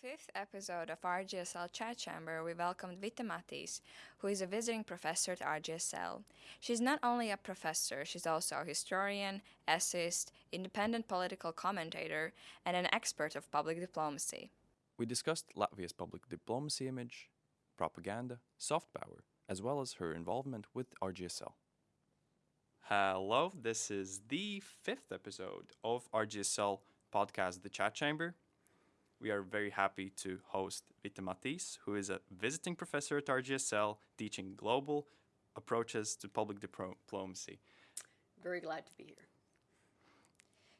fifth episode of RGSL Chat Chamber, we welcomed Vita Mattis, who is a visiting professor at RGSL. She's not only a professor, she's also a historian, essayist, independent political commentator, and an expert of public diplomacy. We discussed Latvia's public diplomacy image, propaganda, soft power, as well as her involvement with RGSL. Hello, this is the fifth episode of RGSL podcast, The Chat Chamber. We are very happy to host Vita Mattis, who is a visiting professor at RGSL teaching global approaches to public diplo- diplomacy. Very glad to be here.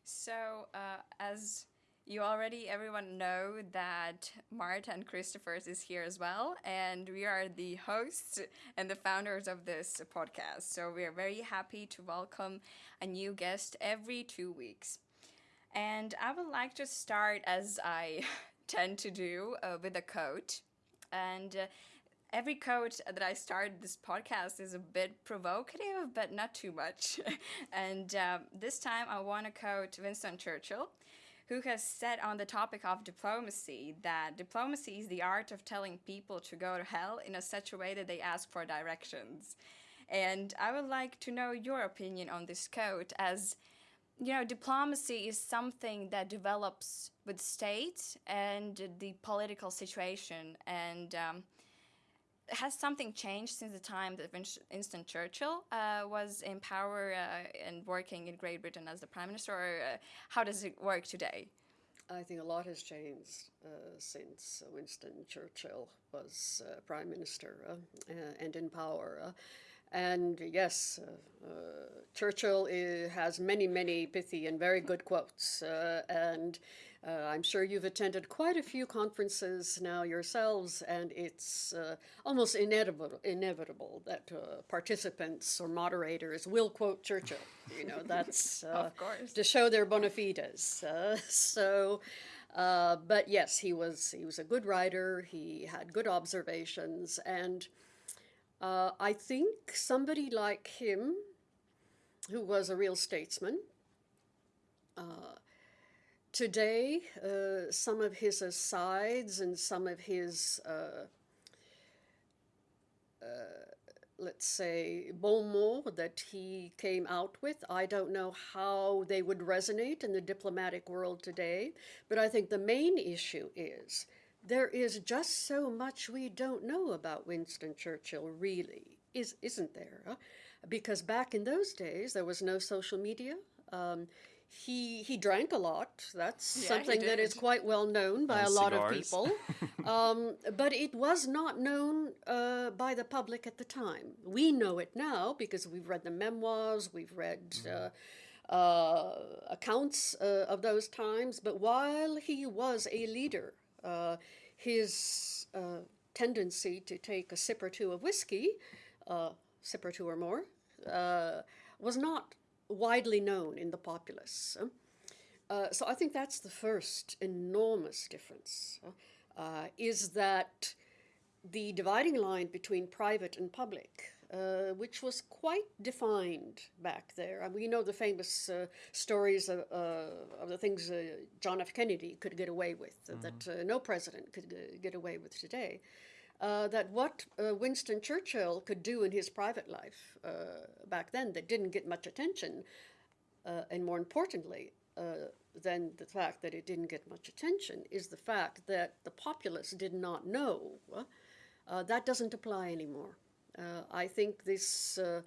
So, uh, as you already everyone know that Marta and Christophers is here as well, and we are the hosts and the founders of this podcast. So we are very happy to welcome a new guest every two weeks. And I would like to start as I tend to do uh, with a quote. And uh, every quote that I start this podcast is a bit provocative, but not too much. and um, this time I want to quote Winston Churchill, who has said on the topic of diplomacy that diplomacy is the art of telling people to go to hell in a such a way that they ask for directions. And I would like to know your opinion on this quote as you know, diplomacy is something that develops with states and the political situation. And um, has something changed since the time that Winston Churchill uh, was in power uh, and working in Great Britain as the prime minister, or uh, how does it work today? I think a lot has changed uh, since Winston Churchill was uh, prime minister uh, and in power. And yes, uh, uh, Churchill is, has many, many pithy and very good quotes. Uh, and uh, I'm sure you've attended quite a few conferences now yourselves, and it's uh, almost inevitable, inevitable that uh, participants or moderators will quote Churchill. You know, that's of course. to show their bona fides. so. but yes, he was he was a good writer. He had good observations, and uh, I think somebody like him, who was a real statesman, uh, today, uh, some of his asides and some of his, uh, uh, let's say, bon mots that he came out with, I don't know how they would resonate in the diplomatic world today, but I think the main issue is there is just so much we don't know about Winston Churchill, really, is, isn't there? Because back in those days, there was no social media. Um, he he drank a lot. That's yeah, something that is quite well known by and a lot of people. um, but it was not known uh, by the public at the time. We know it now because we've read the memoirs, we've read. Mm-hmm. Uh, uh, accounts uh, of those times, but while he was a leader uh, his uh, tendency to take a sip or two of whiskey, uh, sip or two or more, uh, was not widely known in the populace. Uh, so I think that's the first enormous difference, is that the dividing line between private and public uh, which was quite defined back there. I mean, we know the famous uh, stories of, uh, of, the things uh, John F. Kennedy could get away with mm-hmm. that uh, no president could get away with today. Uh, that what Winston Churchill could do in his private life back then that didn't get much attention, and more importantly, than the fact that it didn't get much attention, is the fact that the populace did not know. that doesn't apply anymore. Uh, I think this uh,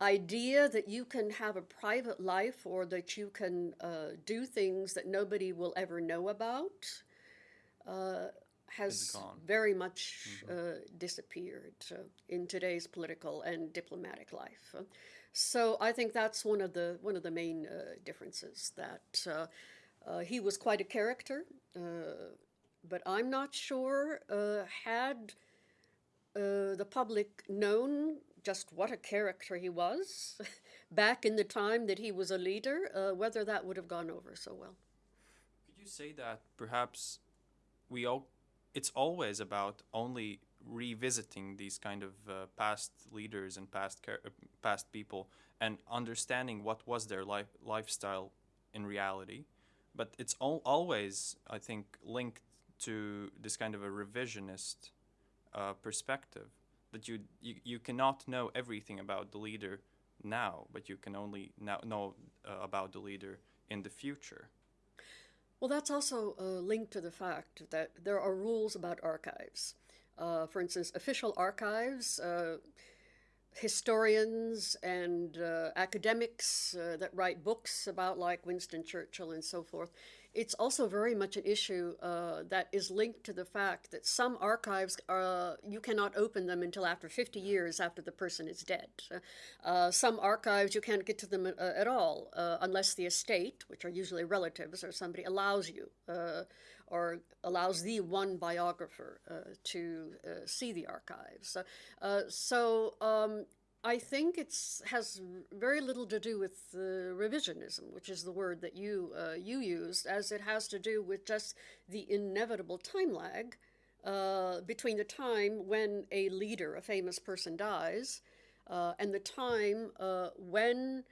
idea that you can have a private life or that you can uh, do things that nobody will ever know about uh, has very much mm-hmm. Uh, disappeared uh, in today's political and diplomatic life. so I think that's one of the one of the main differences that he was quite a character, but I'm not sure had uh, the public known just what a character he was back in the time that he was a leader, uh, whether that would have gone over so well. Could you say that perhaps we all, it's always about only revisiting these kind of uh, past leaders and past uh, past people and understanding what was their life lifestyle in reality, but it's all, always I think linked to this kind of a revisionist uh, perspective that you, you you cannot know everything about the leader now, but you can only now know uh, about the leader in the future. Well, that's also uh, linked to the fact that there are rules about archives. Uh, for instance, official archives, uh, historians and uh, academics that write books about, like Winston Churchill and so forth, it's also very much an issue uh, that is linked to the fact that some archives are, you cannot open them until after 50 years after the person is dead. Uh, some archives you can't get to them uh, at all uh, unless the estate, which are usually relatives or somebody, allows you uh, or allows the one biographer uh, to see the archives. so um, I think it has very little to do with uh, revisionism, which is the word that you uh, you used, as it has to do with just the inevitable time lag uh, between the time when a leader, a famous person, dies, uh, and the time uh, when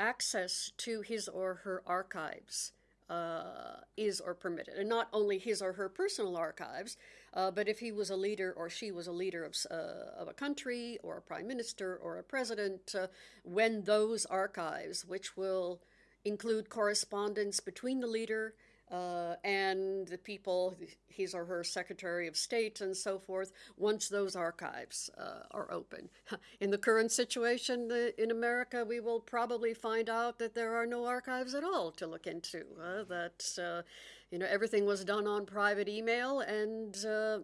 access to his or her archives uh, is or permitted, and not only his or her personal archives, uh, but if he was a leader or she was a leader of, uh, of a country or a prime minister or a president, uh, when those archives, which will include correspondence between the leader uh, and the people, his or her Secretary of State and so forth, once those archives uh, are open. In the current situation in America, we will probably find out that there are no archives at all to look into. Uh, that uh, you know everything was done on private email and. Uh,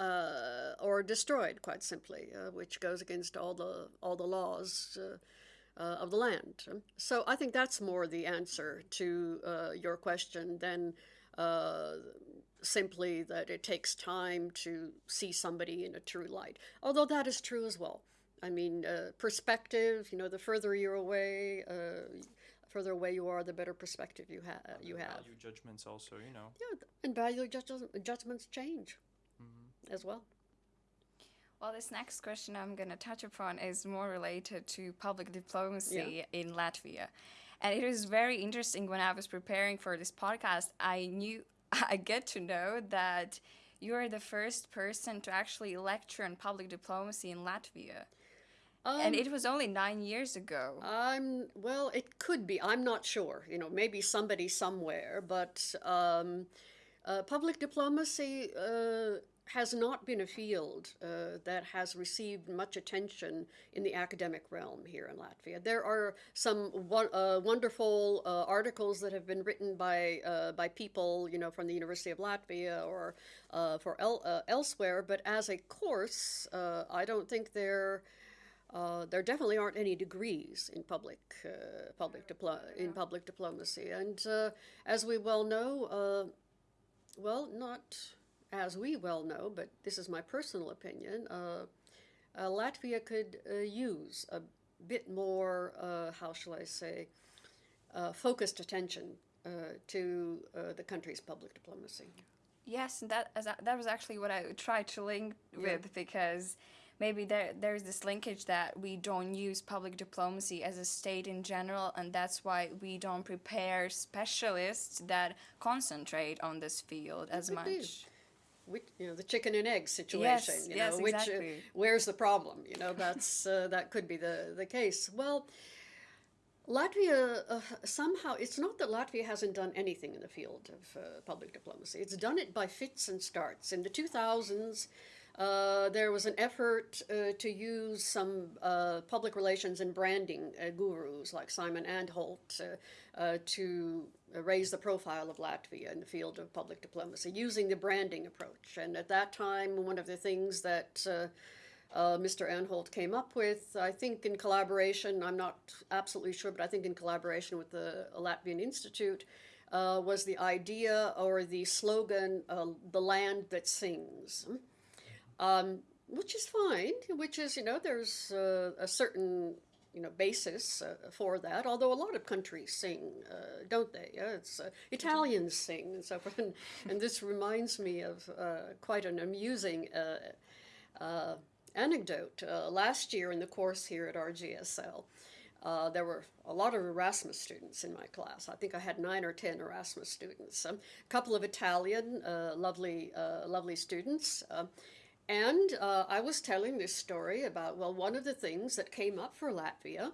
uh, or destroyed, quite simply, which goes against all the all the laws uh, of the land. So I think that's more the answer to uh, your question than uh, simply that it takes time to see somebody in a true light. Although that is true as well. I mean, uh, perspective. You know, the further you're away, uh, further away you are, the better perspective you have. You have value judgments also. You know. Yeah, and value judgments change mm-hmm. as well. Well, this next question I'm going to touch upon is more related to public diplomacy yeah. in Latvia. And it was very interesting when I was preparing for this podcast. I knew, I get to know that you are the first person to actually lecture on public diplomacy in Latvia. Um, and it was only nine years ago. I'm well. It could be. I'm not sure. You know, maybe somebody somewhere. But um, uh, public diplomacy uh, has not been a field uh, that has received much attention in the academic realm here in Latvia. There are some uh, wonderful uh, articles that have been written by uh, by people, you know, from the University of Latvia or uh, for el- uh, elsewhere. But as a course, I don't think there. there definitely aren't any degrees in public public diplo- in public diplomacy, and as we well know, well, not as we well know, but this is my personal opinion, uh, uh, Latvia could uh, use a bit more, uh, how shall I say, uh, focused attention uh, to the country's public diplomacy. Yes, that that was actually what I tried to link yeah. with because maybe there there's this linkage that we don't use public diplomacy as a state in general and that's why we don't prepare specialists that concentrate on this field as much which, you know the chicken and egg situation. Yes, you yes, which uh, exactly. uh, where's the problem? You know, that's uh, that could be the the case. Well, Latvia uh, somehow it's not that Latvia hasn't done anything in the field of uh, public diplomacy. It's done it by fits and starts. In the two thousands. Uh, there was an effort uh, to use some uh, public relations and branding uh, gurus like Simon Anholt to raise the profile of Latvia in the field of public diplomacy using the branding approach. And at that time, one of the things that uh, uh, Mr. Anholt came up with, I think in collaboration, I'm not absolutely sure, but I think in collaboration with the Latvian Institute, uh, was the idea or the slogan, uh, the land that sings. Um, which is fine, which is, you know, there's a certain you know basis uh, for that. Although a lot of countries sing, uh, don't they? It's uh, Italians sing and so forth. And, and this reminds me of uh, quite an amusing uh, anecdote. last year in the course here at RGSL, uh, there were a lot of Erasmus students in my class. I think I had nine or ten Erasmus students. Um, a couple of Italian, uh, lovely, uh, lovely students. And uh, I was telling this story about, well, one of the things that came up for Latvia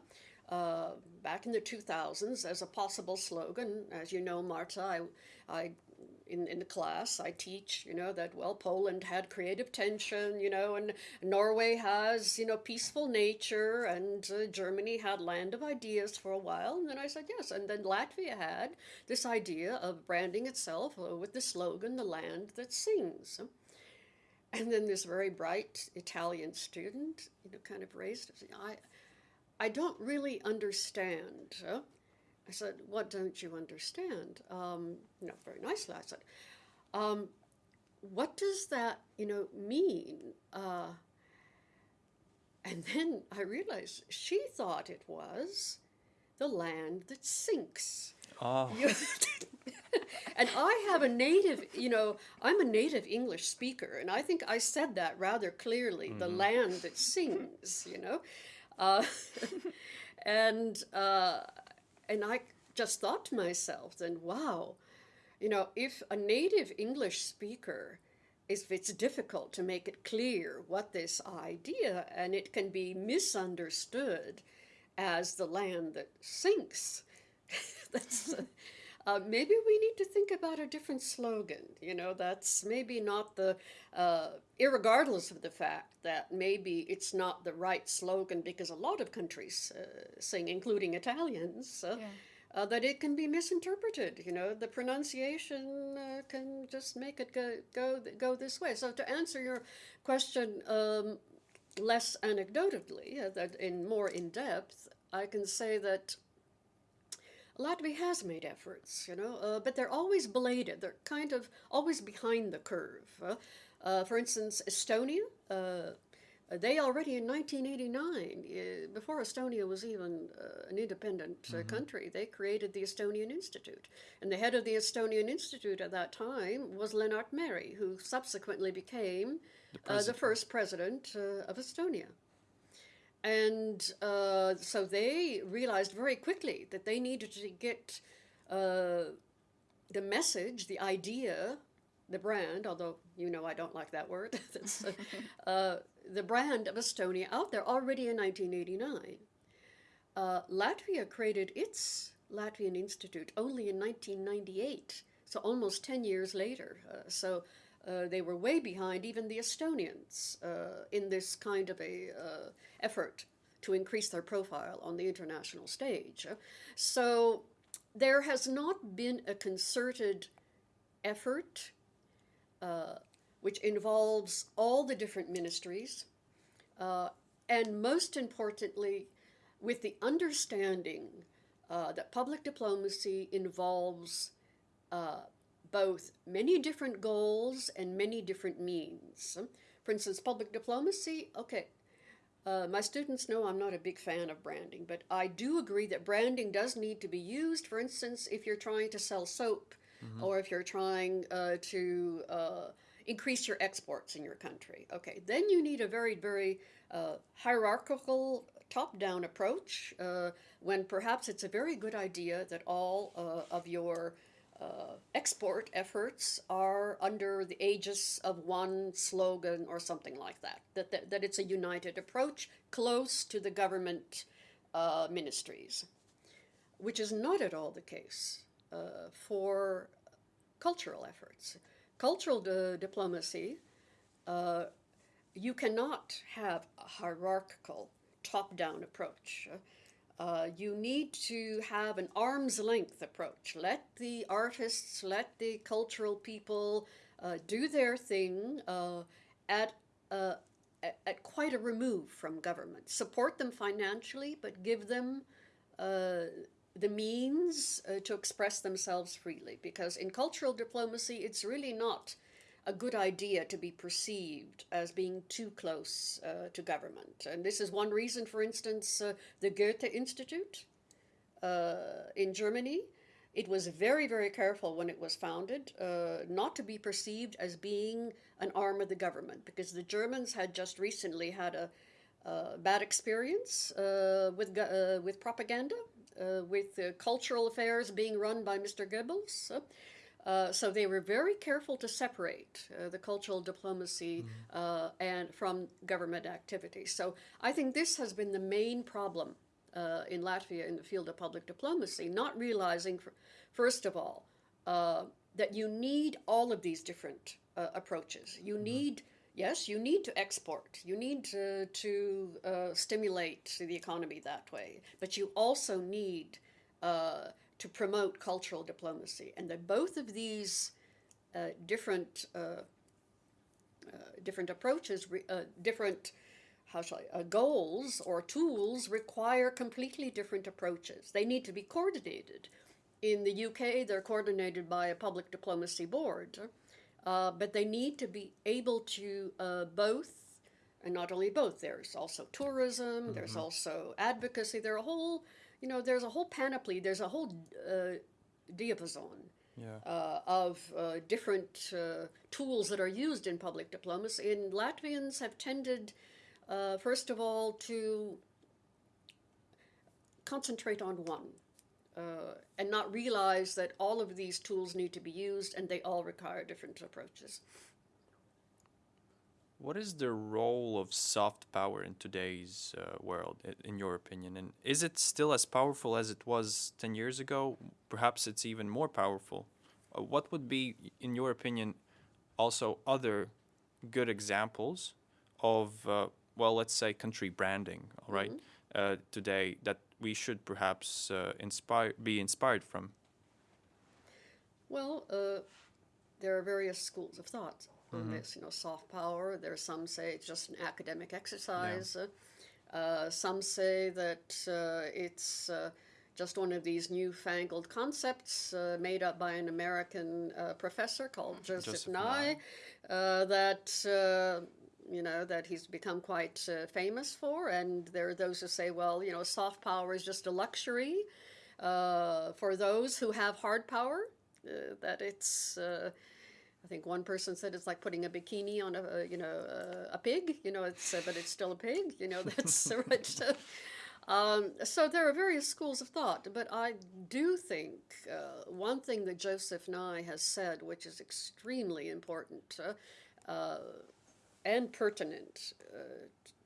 uh, back in the 2000s as a possible slogan. As you know, Marta, I, I in, in the class, I teach, you know, that, well, Poland had creative tension, you know, and Norway has, you know, peaceful nature, and uh, Germany had land of ideas for a while. And then I said, yes. And then Latvia had this idea of branding itself uh, with the slogan, the land that sings. And then this very bright Italian student, you know, kind of raised, I, I don't really understand. Huh? I said, What don't you understand? Um, you know, very nicely. I said, um, What does that, you know, mean? Uh, and then I realized she thought it was the land that sinks. Oh. And I have a native, you know, I'm a native English speaker, and I think I said that rather clearly the land that sings, you know. Uh, and uh, and I just thought to myself, then, wow, you know, if a native English speaker, if it's difficult to make it clear what this idea, and it can be misunderstood as the land that sinks, that's. Uh, maybe we need to think about a different slogan. You know, that's maybe not the, uh, irregardless of the fact that maybe it's not the right slogan because a lot of countries uh, sing, including Italians, uh, Yeah. uh, that it can be misinterpreted. You know, the pronunciation uh, can just make it go, go, go this way. So, to answer your question um, less anecdotally, uh, that in more in depth, I can say that Latvia has made efforts, you know, uh, but they're always belated. They're kind of always behind the curve. Uh, for instance, Estonia, uh, they already in 1989, uh, before Estonia was even uh, an independent uh, country, they created the Estonian Institute. And the head of the Estonian Institute at that time was Lennart Meri, who subsequently became uh, the first president uh, of Estonia. And uh, so they realized very quickly that they needed to get uh, the message, the idea, the brand, although you know I don't like that word, uh, uh, the brand of Estonia out there already in 1989. Uh, Latvia created its Latvian Institute only in 1998, so almost 10 years later. Uh, so uh, they were way behind even the Estonians uh, in this kind of a uh, effort to increase their profile on the international stage. So there has not been a concerted effort uh, which involves all the different ministries, uh, and most importantly, with the understanding that public diplomacy involves both many different goals and many different means. For instance, public diplomacy, okay, uh, my students know I'm not a big fan of branding, but I do agree that branding does need to be used. For instance, if you're trying to sell soap or if you're trying uh, to uh, increase your exports in your country, okay, then you need a very, very uh, hierarchical top down approach uh, when perhaps it's a very good idea that all uh, of your uh, export efforts are under the aegis of one slogan or something like that. That, that, that it's a united approach close to the government uh, ministries, which is not at all the case uh, for cultural efforts. Cultural di- diplomacy, uh, you cannot have a hierarchical top down approach. Uh, you need to have an arm's length approach. Let the artists, let the cultural people uh, do their thing uh, at, uh, at, quite a remove from government. Support them financially, but give them uh, the means to express themselves freely. Because in cultural diplomacy, it's really not a good idea to be perceived as being too close uh, to government. And this is one reason, for instance, uh, the Goethe Institute uh, in Germany. It was very, very careful when it was founded uh, not to be perceived as being an arm of the government because the Germans had just recently had a, uh, bad experience uh, with, uh, with propaganda, with cultural affairs being run by Mr. Goebbels. Uh, so they were very careful to separate uh, the cultural diplomacy uh, and from government activities. So I think this has been the main problem uh, in Latvia in the field of public diplomacy, not realizing, first of all, uh, that you need all of these different uh, approaches. You need, yes, you need to export, you need to, to uh, stimulate the economy that way, but you also need uh, to promote cultural diplomacy. And that both of these uh, different uh, uh, different approaches, uh, different how shall I, uh, goals or tools require completely different approaches. They need to be coordinated. In the UK, they're coordinated by a public diplomacy board, uh, but they need to be able to uh, both, and not only both. There's also tourism. There's also advocacy. There are a whole, you know, there's a whole panoply. There's a whole uh, diapason Yeah. uh, of uh, different uh, tools that are used in public diplomacy. And Latvians have tended, uh, first of all, to concentrate on one uh, and not realize that all of these tools need to be used and they all require different approaches. What is the role of soft power in today's uh, world, in your opinion? And is it still as powerful as it was 10 years ago? Perhaps it's even more powerful. Uh, what would be, in your opinion, also other good examples of, uh, well, let's say country branding, all right, uh, today that we should perhaps uh, inspire, be inspired from? Well, uh, there are various schools of thought on this. You know, soft power. There are some say it's just an academic exercise. Uh, uh, some say that uh, it's uh, just one of these newfangled concepts uh, made up by an American uh, professor called Joseph, Joseph Nye. Uh, that uh, you know that he's become quite uh, famous for, and there are those who say, well, you know, soft power is just a luxury uh, for those who have hard power. Uh, that it's, uh, I think one person said it's like putting a bikini on a, you know, a pig. You know, it's uh, but it's still a pig. You know, that's right. Um, so there are various schools of thought, but I do think uh, one thing that Joseph Nye has said, which is extremely important uh, and pertinent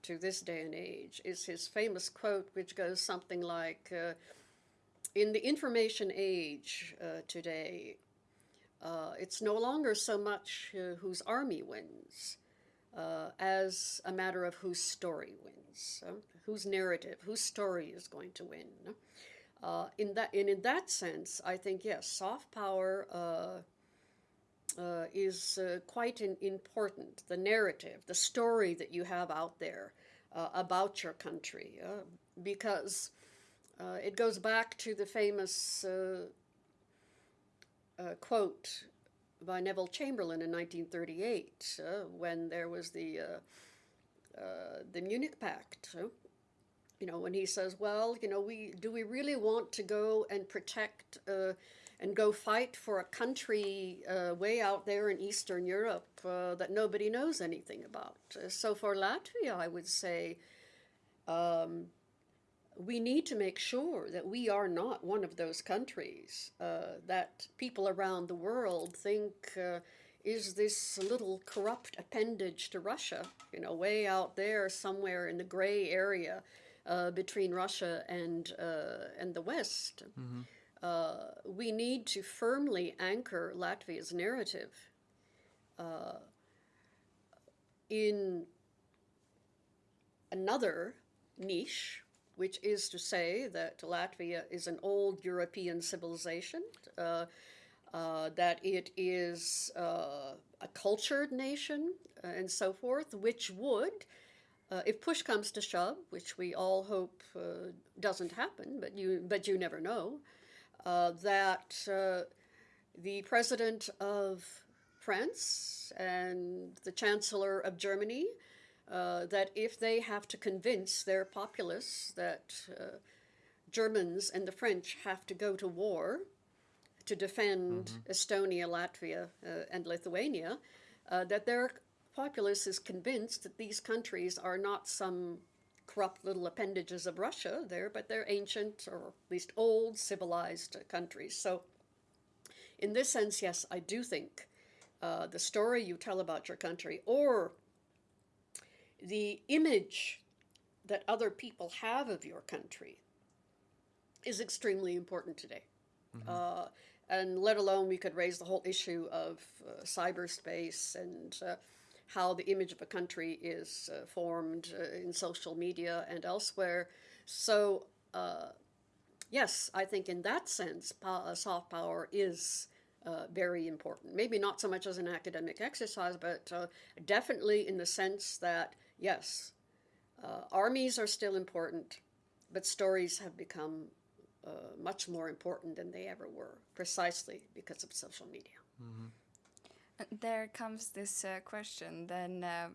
to this day and age, is his famous quote, which goes something like, "In the information age uh, today, uh, it's no longer so much uh, whose army wins." uh, as a matter of whose story wins, whose narrative, whose story is going to win. Uh, in that, and in that sense, I think yes, soft power uh, is quite important. The narrative, the story that you have out there about your country, because uh, it goes back to the famous uh, uh, quote by Neville Chamberlain in 1938 uh, when there was the uh, uh, the Munich Pact. you know, when he says, "Well, you know, we do we really want to go and protect and go fight for a country way out there in Eastern Europe that nobody knows anything about?" So for Latvia, I would say. Um, we need to make sure that we are not one of those countries uh, that people around the world think uh, is this little corrupt appendage to Russia, you know, way out there somewhere in the gray area uh, between Russia and uh, and the West. Uh, we need to firmly anchor Latvia's narrative uh, in another niche which is to say that Latvia is an old European civilization, uh, uh, that it is uh, a cultured nation, uh, and so forth, which would, uh, if push comes to shove, which we all hope uh, doesn't happen, but you but you never know, that the president of France and the chancellor of Germany uh, that if they have to convince their populace that uh, Germans and the French have to go to war to defend Estonia, Latvia, uh, and Lithuania, uh, that their populace is convinced that these countries are not some corrupt little appendages of Russia there, but they're ancient or at least old civilized countries. So, in this sense, yes, I do think uh, the story you tell about your country or the image that other people have of your country is extremely important today. Uh, and let alone we could raise the whole issue of uh, cyberspace and uh, how the image of a country is uh, formed uh, in social media and elsewhere. So, uh, yes, I think in that sense, soft power is uh, very important. Maybe not so much as an academic exercise, but uh, definitely in the sense that, yes, uh, armies are still important, but stories have become uh, much more important than they ever were, precisely because of social media. There comes this uh, question then um,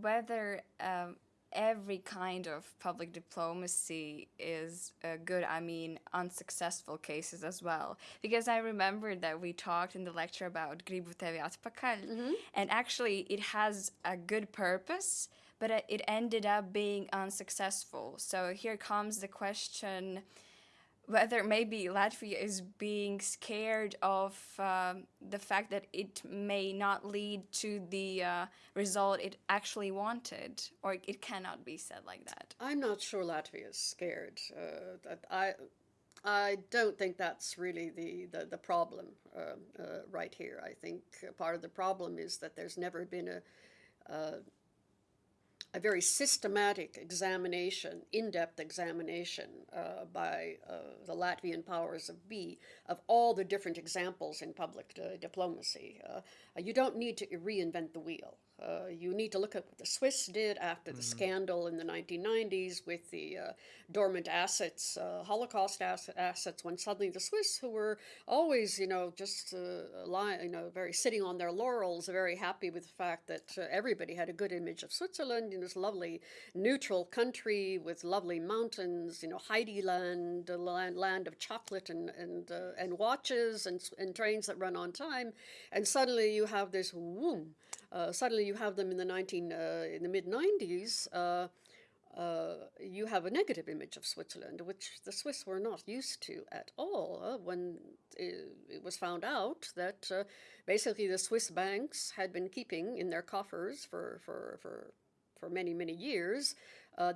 whether um, every kind of public diplomacy is uh, good, I mean, unsuccessful cases as well. Because I remember that we talked in the lecture about Gribu tevi atpakaļ, and actually it has a good purpose, but uh, it ended up being unsuccessful. So here comes the question whether maybe Latvia is being scared of um, the fact that it may not lead to the uh, result it actually wanted, or it cannot be said like that. I'm not sure Latvia is scared. Uh, I, I don't think that's really the, the, the problem um, uh, right here. I think part of the problem is that there's never been a, uh, a very systematic examination, in-depth examination uh, by uh, the Latvian powers of B of all the different examples in public uh, diplomacy. Uh, you don't need to reinvent the wheel. Uh, you need to look at what the Swiss did after the scandal in the 1990s with the uh, dormant assets, uh, Holocaust ass- assets, when suddenly the Swiss, who were always, you know, just uh, lying, you know, very sitting on their laurels, very happy with the fact that uh, everybody had a good image of Switzerland in this lovely neutral country with lovely mountains, you know, Heidi land, land, land of chocolate and and uh, and watches and and trains that run on time, and suddenly you have this whoom. Uh, suddenly, you have them in the nineteen uh, in the mid nineties. Uh, uh, you have a negative image of Switzerland, which the Swiss were not used to at all. Uh, when it, it was found out that uh, basically the Swiss banks had been keeping in their coffers for for for, for many many years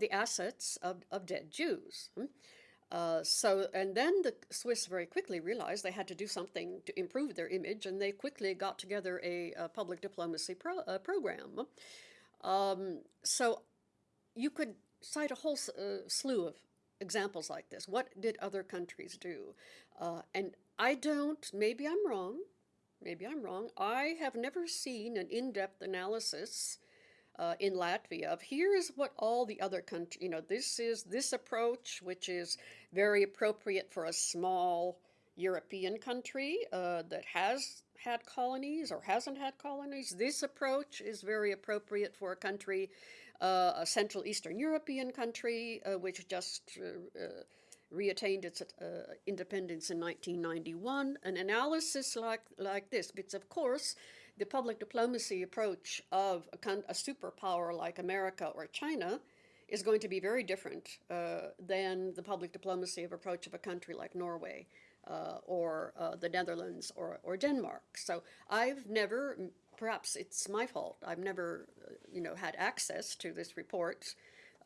the assets of, of dead Jews. Hmm? Uh, so, and then the Swiss very quickly realized they had to do something to improve their image, and they quickly got together a, a public diplomacy pro, uh, program. Um, so, you could cite a whole uh, slew of examples like this. What did other countries do? Uh, and I don't, maybe I'm wrong, maybe I'm wrong. I have never seen an in depth analysis uh, in Latvia of here is what all the other countries, you know, this is this approach, which is very appropriate for a small European country uh, that has had colonies or hasn't had colonies. This approach is very appropriate for a country, uh, a Central Eastern European country, uh, which just uh, uh, reattained its independence in 1991. An analysis like like this, because of course the public diplomacy approach of a, a superpower like America or China is going to be very different uh, than the public diplomacy of approach of a country like Norway uh, or uh, the Netherlands or, or Denmark. So I've never, perhaps it's my fault, I've never, uh, you know, had access to this report.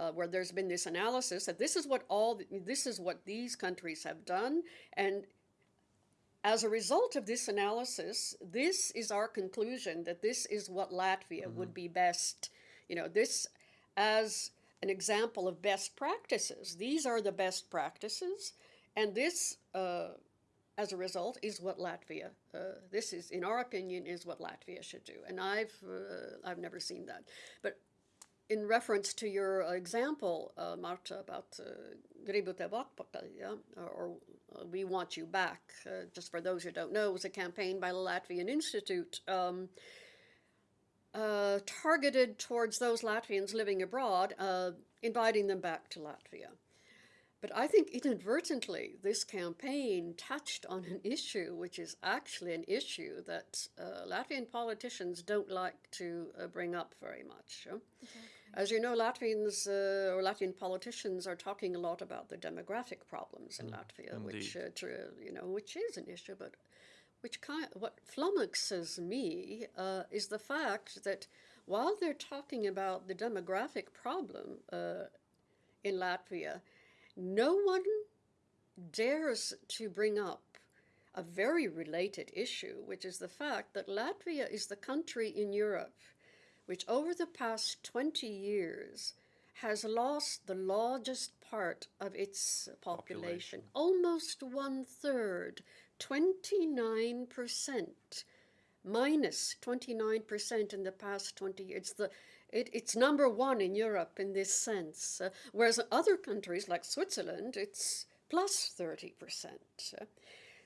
Uh, where there's been this analysis that this is what all this is what these countries have done, and as a result of this analysis, this is our conclusion that this is what Latvia would be best. You know, this as an example of best practices. These are the best practices, and this, uh, as a result, is what Latvia. Uh, this is, in our opinion, is what Latvia should do. And I've uh, I've never seen that, but in reference to your example, uh, Marta, about uh, or, or uh, We Want You Back, uh, just for those who don't know, was a campaign by the Latvian Institute um, uh, targeted towards those Latvians living abroad, uh, inviting them back to Latvia. But I think inadvertently, this campaign touched on an issue which is actually an issue that uh, Latvian politicians don't like to uh, bring up very much. huh? As you know, Latvians uh, or Latvian politicians are talking a lot about the demographic problems in Latvia, which uh, you know, which is an issue, but which kind what flummoxes me uh, is the fact that while they're talking about the demographic problem uh, in Latvia, no one dares to bring up a very related issue, which is the fact that Latvia is the country in Europe which over the past 20 years has lost the largest part of its population, Population. almost one third, 29%, minus 29% in the past 20 years. It's, the, it, it's number one in Europe in this sense, uh, whereas other countries like Switzerland, it's plus 30%. uh.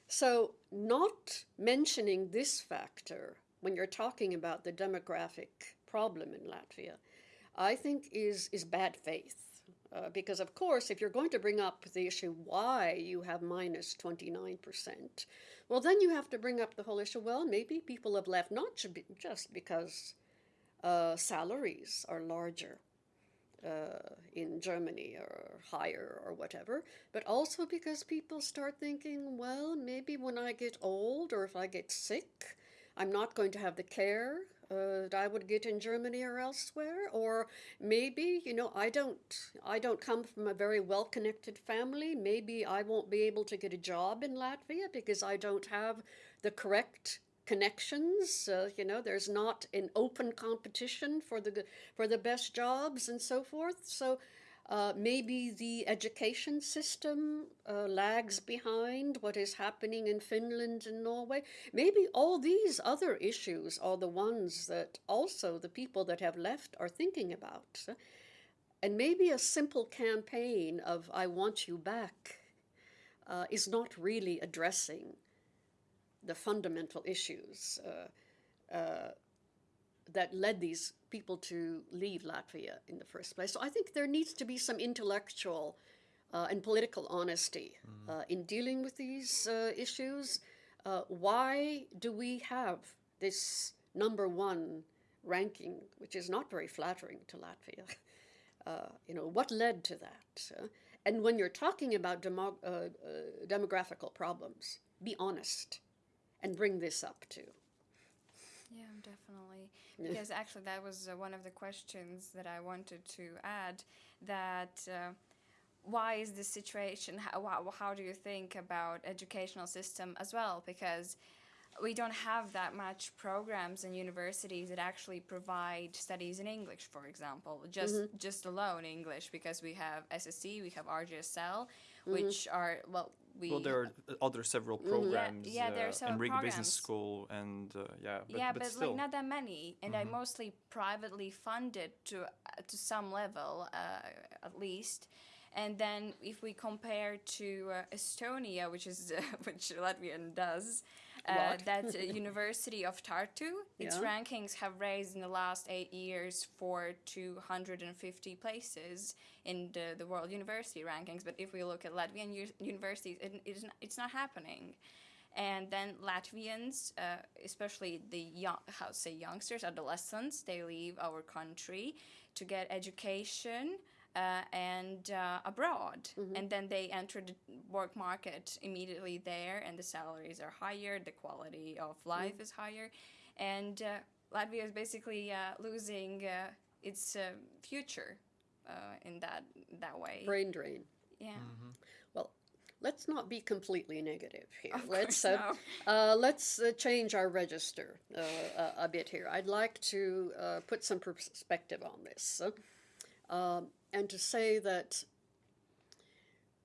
So, not mentioning this factor when you're talking about the demographic problem in Latvia, I think is, is bad faith. Uh, because, of course, if you're going to bring up the issue why you have minus 29%, well, then you have to bring up the whole issue well, maybe people have left not just because uh, salaries are larger uh, in Germany or higher or whatever, but also because people start thinking, well, maybe when I get old or if I get sick, I'm not going to have the care uh, that I would get in Germany or elsewhere, or maybe you know I don't I don't come from a very well connected family. Maybe I won't be able to get a job in Latvia because I don't have the correct connections. Uh, you know, there's not an open competition for the for the best jobs and so forth. So. Uh, maybe the education system uh, lags behind what is happening in Finland and Norway. Maybe all these other issues are the ones that also the people that have left are thinking about. And maybe a simple campaign of I want you back uh, is not really addressing the fundamental issues uh, uh, that led these people to leave Latvia in the first place. So I think there needs to be some intellectual uh, and political honesty uh, in dealing with these uh, issues. Uh, why do we have this number one ranking, which is not very flattering to Latvia? Uh, you know, what led to that? And when you're talking about demo- uh, uh, demographical problems, be honest and bring this up too. Because actually, that was uh, one of the questions that I wanted to add. That uh, why is this situation? How, how, how do you think about educational system as well? Because we don't have that much programs in universities that actually provide studies in English, for example, just just alone English, because we have SSE, we have RGSL, which are well, we Well, there are other several programs. yeah, there are uh, several and Riga Business. School, and uh, yeah, but, yeah, but, but, still. like not that many, and I mostly privately funded to uh, to some level, uh, at least. And then if we compare to uh, Estonia, which is uh, which Latvian does, uh, that uh, University of Tartu, its Yeah. rankings have raised in the last eight years for 250 places in the, the world university rankings. But if we look at Latvian u- universities, it, it is not, it's not happening and then Latvians, uh, especially the young, how to say youngsters, adolescents, they leave our country to get education uh, and uh, abroad, and then they enter the work market immediately there, and the salaries are higher, the quality of life is higher, and uh, Latvia is basically uh, losing uh, its uh, future uh, in that that way. Brain drain. Yeah. Well, let's not be completely negative here. Of let's course, uh, uh, let's uh, change our register uh, a, a bit here. I'd like to uh, put some perspective on this, uh, um, and to say that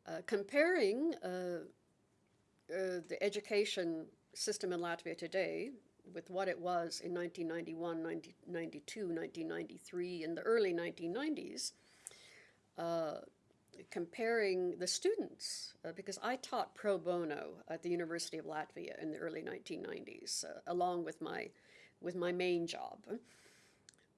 uh, comparing uh, uh, the education system in Latvia today with what it was in 1991, 1992, 1993, in the early 1990s comparing the students, uh, because I taught pro bono at the University of Latvia in the early 1990s, uh, along with my, with my main job.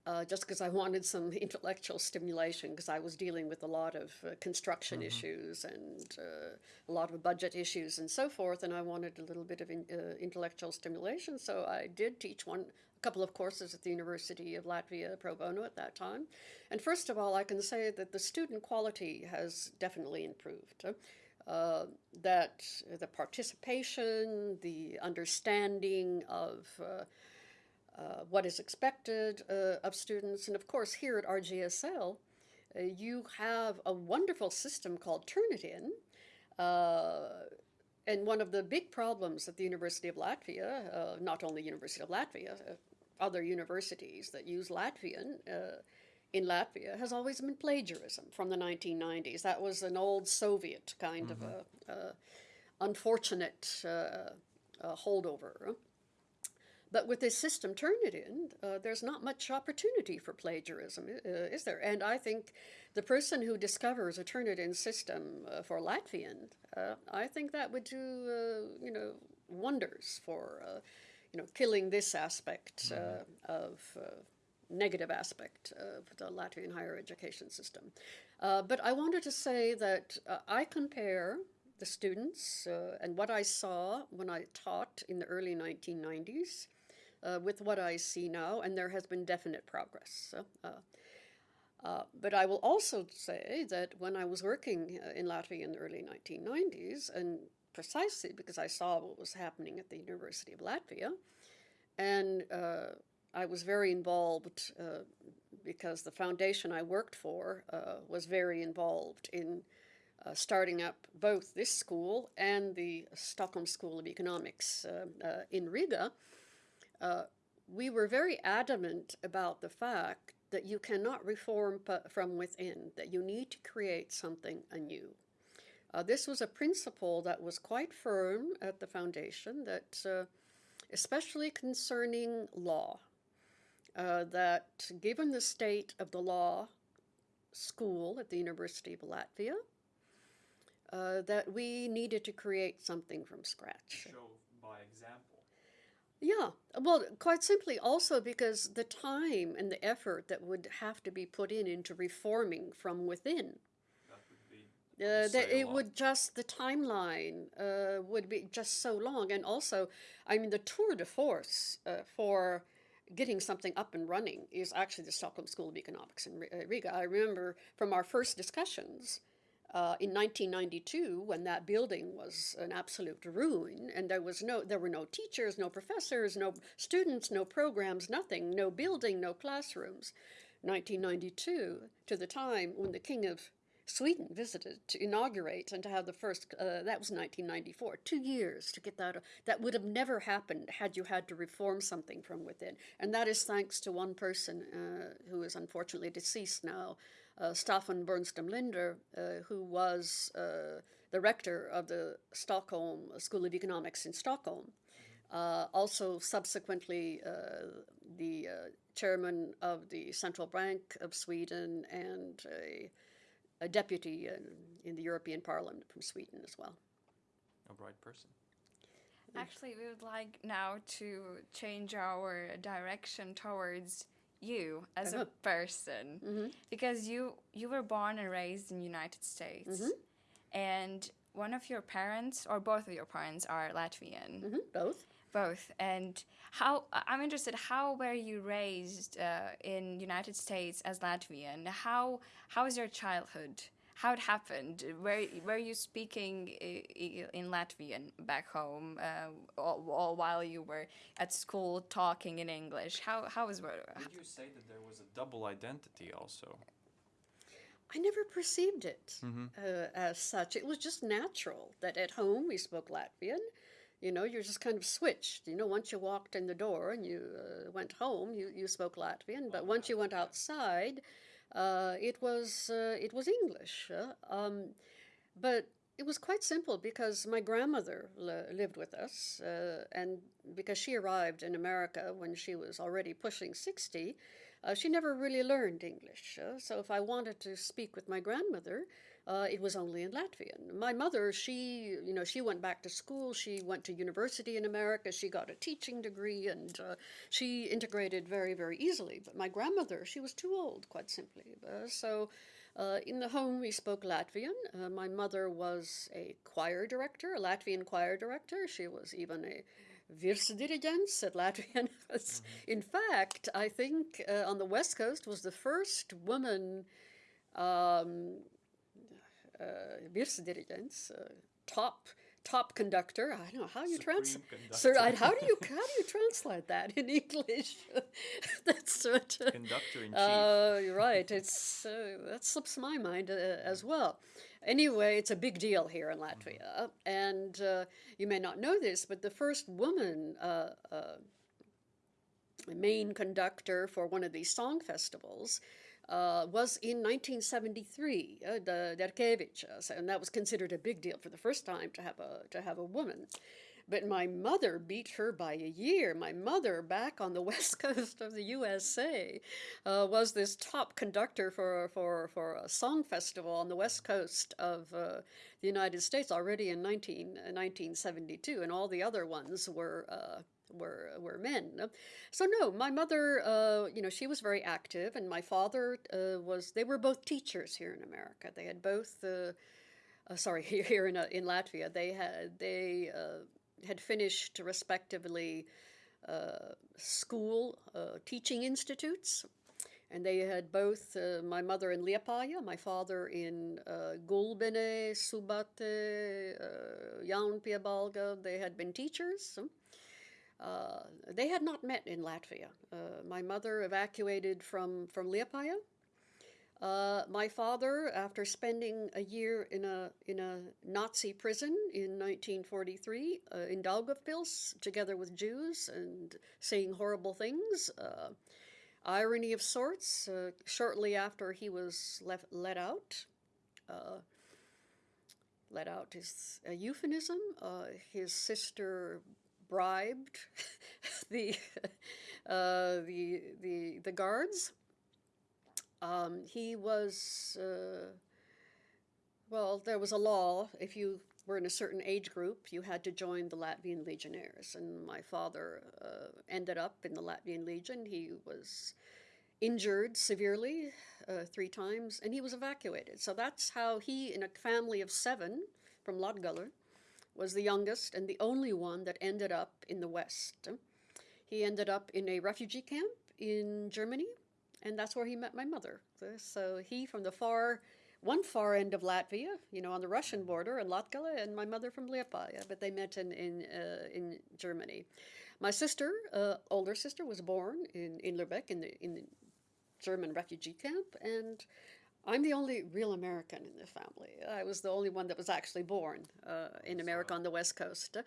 Uh, just because I wanted some intellectual stimulation, because I was dealing with a lot of uh, construction issues and uh, a lot of budget issues and so forth, and I wanted a little bit of in, uh, intellectual stimulation. So I did teach one, a couple of courses at the University of Latvia pro bono at that time. And first of all, I can say that the student quality has definitely improved. Uh, that the participation, the understanding of uh, uh, what is expected uh, of students. And of course, here at RGSL, uh, you have a wonderful system called Turnitin. Uh, and one of the big problems at the University of Latvia, uh, not only University of Latvia, uh, other universities that use Latvian in Latvia has always been plagiarism from the 1990s. That was an old Soviet kind of a, a unfortunate holdover. But with this system Turnitin, uh, there's not much opportunity for plagiarism, uh, is there? And I think the person who discovers a Turnitin system uh, for Latvian, uh, I think that would do, uh, you know, wonders for, uh, you know, killing this aspect of negative aspect of the Latvian higher education system. but I wanted to say that I compare the students uh, and what I saw when I taught in the early 1990s uh, with what I see now, and there has been definite progress. Uh, uh, but I will also say that when I was working uh, in Latvia in the early 1990s, and precisely because I saw what was happening at the University of Latvia, and uh, I was very involved uh, because the foundation I worked for was very involved in uh, starting up both this school and the Stockholm School of Economics uh, uh, in Riga, uh, we were very adamant about the fact that you cannot reform from within, that you need to create something anew. Uh, this was a principle that was quite firm at the foundation, that uh, especially concerning law, uh, that given the state of the law school at the University of Latvia, uh, that we needed to create something from scratch. Show. Yeah, well, quite simply also because the time and the effort that would have to be put in into reforming from within. That would be. Uh, that it lot. would just the timeline uh, would be just so long, and also, I mean, the tour de force uh, for getting something up and running is actually the Stockholm School of Economics in uh, Riga. I remember from our first discussions uh, in 1992 when that building was an absolute ruin and there was no there were no teachers no professors no students no programs nothing no building no classrooms. 1992 to the time when the king of sweden visited to inaugurate and to have the first uh, that was 1994 two years to get that that would have never happened had you had to reform something from within. And that is thanks to one person uh, who is unfortunately deceased now Staffan Burenstam Linder, uh, who was uh, the rector of the Stockholm School of Economics in Stockholm, uh, also subsequently uh, the uh, chairman of the Central Bank of Sweden and a, a deputy in, in the European Parliament from Sweden as well. A bright person. Actually, we would like now to change our direction towards you as a Uh-huh. person because you you were born and raised in United States. And one of your parents or both of your parents are Latvian. Mhm, Both. both. And how I'm interested how were you raised uh, in United States as Latvian? How how was your childhood how it happened were were you speaking i- i- in Latvian back home uh, all, all while you were at school talking in English how how was Would you say that there was a double identity also? I never perceived it uh, as such. It was just natural that at home we spoke Latvian. You know, you're just kind of switched. You know, once you walked in the door and you uh, went home, you, you spoke Latvian. But once you went outside, uh, it was uh, it was English. uh, um, but it was quite simple because my grandmother li- lived with us, uh, and because she arrived in America when she was already pushing sixty, uh, she never really learned English. uh, so if I wanted to speak with my grandmother, uh, it was only in Latvian. My mother, she, you know, she went back to school. She went to university in America. She got a teaching degree, and uh, she integrated very, very easily. But my grandmother, she was too old, quite simply. Uh, so. Uh, in the home, we spoke Latvian. Uh, my mother was a choir director, a Latvian choir director. She was even a virsdirigents at Latvian. In fact, I think uh, on the West Coast was the first woman um, uh, virsdirigents, uh, top top conductor. I don't know how you translate. Sir, how do you how do you translate that in English? that's what. Uh, Conductor in chief. uh, you're right. It's uh, that slips my mind uh, as well. Anyway, it's a big deal here in Latvia, and uh, you may not know this, but the first woman uh, uh, main conductor for one of these song festivals uh, was in 1973, uh, the Derkevichas, and that was considered a big deal for the first time to have a to have a woman. But my mother beat her by a year. My mother, back on the west coast of the USA, uh, was this top conductor for, for, for a song festival on the west coast of uh, the United States already in 19, 1972, and all the other ones were. Uh, were were men. So no, my mother, uh, you know, she was very active, and my father uh, was. They were both teachers here in America. They had both. Uh, uh sorry, here in uh, in Latvia, they had they uh, had finished respectively school teaching institutes. And they had both my mother in Liepāja, my father in Gulbene, Subate, Jaunpiebalga. They had been teachers. Uh, they had not met in Latvia. Uh, my mother evacuated from, from Liepāja. Uh, my father, after spending a year in a, in a Nazi prison in 1943 uh, in Daugavpils, together with Jews and saying horrible things, uh, irony of sorts, shortly after he was left, let out, let out is a euphemism. Uh, his sister bribed the, uh, the, the, the guards. Um, he was, uh, well, there was a law. If you were in a certain age group, you had to join the Latvian Legionnaires. And my father uh, ended up in the Latvian Legion. He was injured severely uh, three times, and he was evacuated. So that's how he, in a family of seven from Latgale, was the youngest and the only one that ended up in the West. He ended up in a refugee camp in Germany, and that's where he met my mother. So he from the far, one far end of Latvia, you know, on the Russian border, in Latgale, and my mother from Liepāja, but they met in in uh, in Germany. My sister, uh, older sister, was born in in Lübeck in the in the German refugee camp, and I'm the only real American in the family. I was the only one that was actually born uh, in America on the West Coast.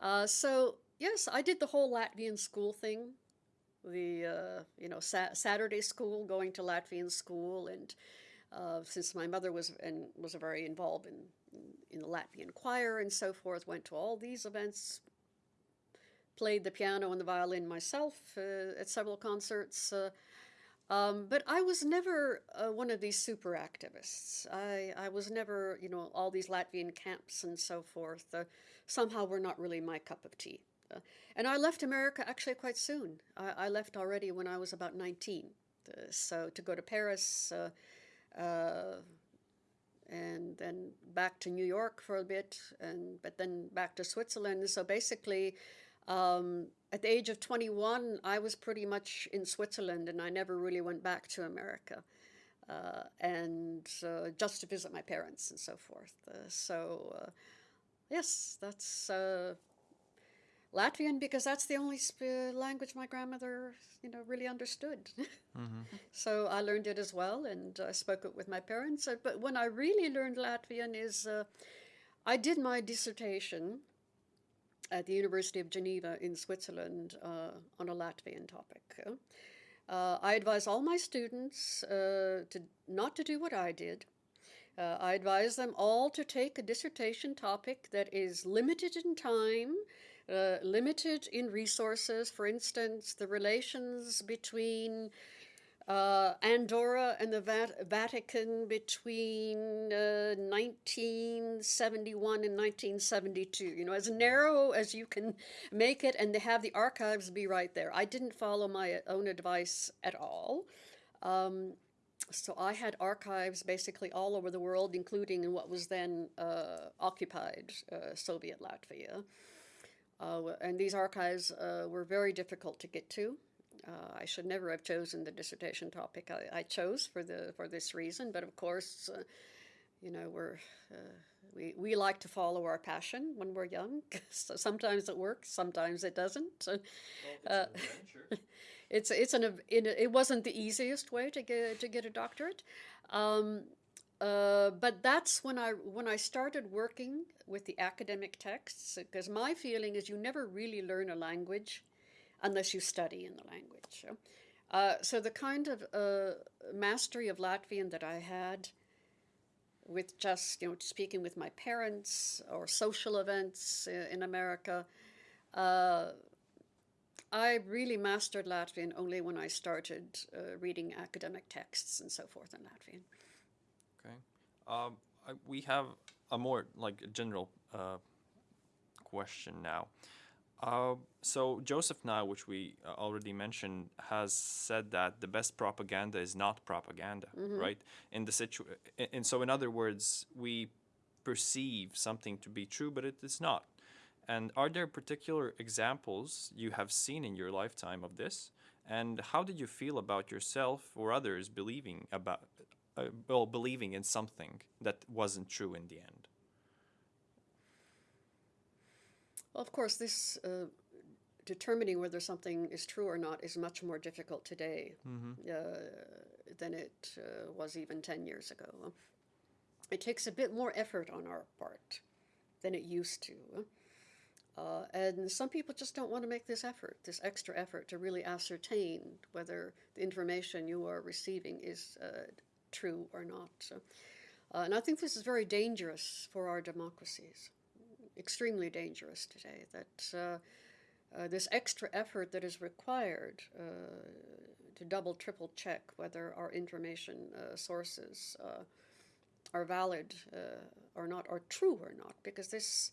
Uh, so yes, I did the whole Latvian school thing, the uh, you know sa- Saturday school, going to Latvian school, and uh, since my mother was and was very involved in, in, the Latvian choir and so forth, went to all these events. Played the piano and the violin myself uh, at several concerts. Um, but I was never uh, one of these super activists. I, I was never, you know, all these Latvian camps and so forth. Uh, somehow were not really my cup of tea. Uh, and I left America actually quite soon. I, I left already when I was about 19. Uh, so to go to Paris uh, uh, and then back to New York for a bit, and but then back to Switzerland. So basically, um, at the age of 21, I was pretty much in Switzerland and I never really went back to America. Uh, and uh, just to visit my parents and so forth. Uh, so, uh, yes, that's uh, Latvian because that's the only sp- language my grandmother, you know, really understood. mm-hmm. So I learned it as well, and I spoke it with my parents. Uh, but when I really learned Latvian is, I did my dissertation at the University of Geneva in Switzerland uh, on a Latvian topic. Uh, I advise all my students uh, to not to do what I did. Uh, I advise them all to take a dissertation topic that is limited in time, uh, limited in resources. For instance, the relations between uh, Andorra and the Vat- Vatican between uh, 1971 and 1972. You know, as narrow as you can make it, and they have the archives be right there. I didn't follow my own advice at all. Um, so I had archives basically all over the world, including in what was then uh, occupied uh, Soviet Latvia. Uh, and these archives uh, were very difficult to get to. Uh, I should never have chosen the dissertation topic I, I, chose for the for this reason, but of course, uh, you know, we're we, we like to follow our passion when we're young. so sometimes it works, sometimes it doesn't. Well, it's it's an it wasn't the easiest way to get to get a doctorate. Um, uh, but that's when I when I started working with the academic texts because my feeling is you never really learn a language unless you study in the language. Uh, so the kind of uh, mastery of Latvian that I had with just you know speaking with my parents or social events uh, in America uh, I really mastered Latvian only when I started uh, reading academic texts and so forth in Latvian. Okay. Um, I, we have a more like general uh, question now. Uh, so Joseph Nye, which we uh, already mentioned, has said that the best propaganda is not propaganda, mm-hmm. right? In the situ, and so in other words, we perceive something to be true, but it is not. And are there particular examples you have seen in your lifetime of this? And how did you feel about yourself or others believing about uh, well believing in something that wasn't true in the end? Well, of course, this uh, determining whether something is true or not is much more difficult today mm-hmm. uh, than it uh, was even ten years ago. It takes a bit more effort on our part than it used to. Uh, and some people just don't want to make this effort, this extra effort to really ascertain whether the information you are receiving is uh, true or not. So, uh, and I think this is very dangerous for our democracies, extremely dangerous today, that uh, uh, this extra effort that is required uh, to double, triple check whether our information sources are valid or not, or true or not, because this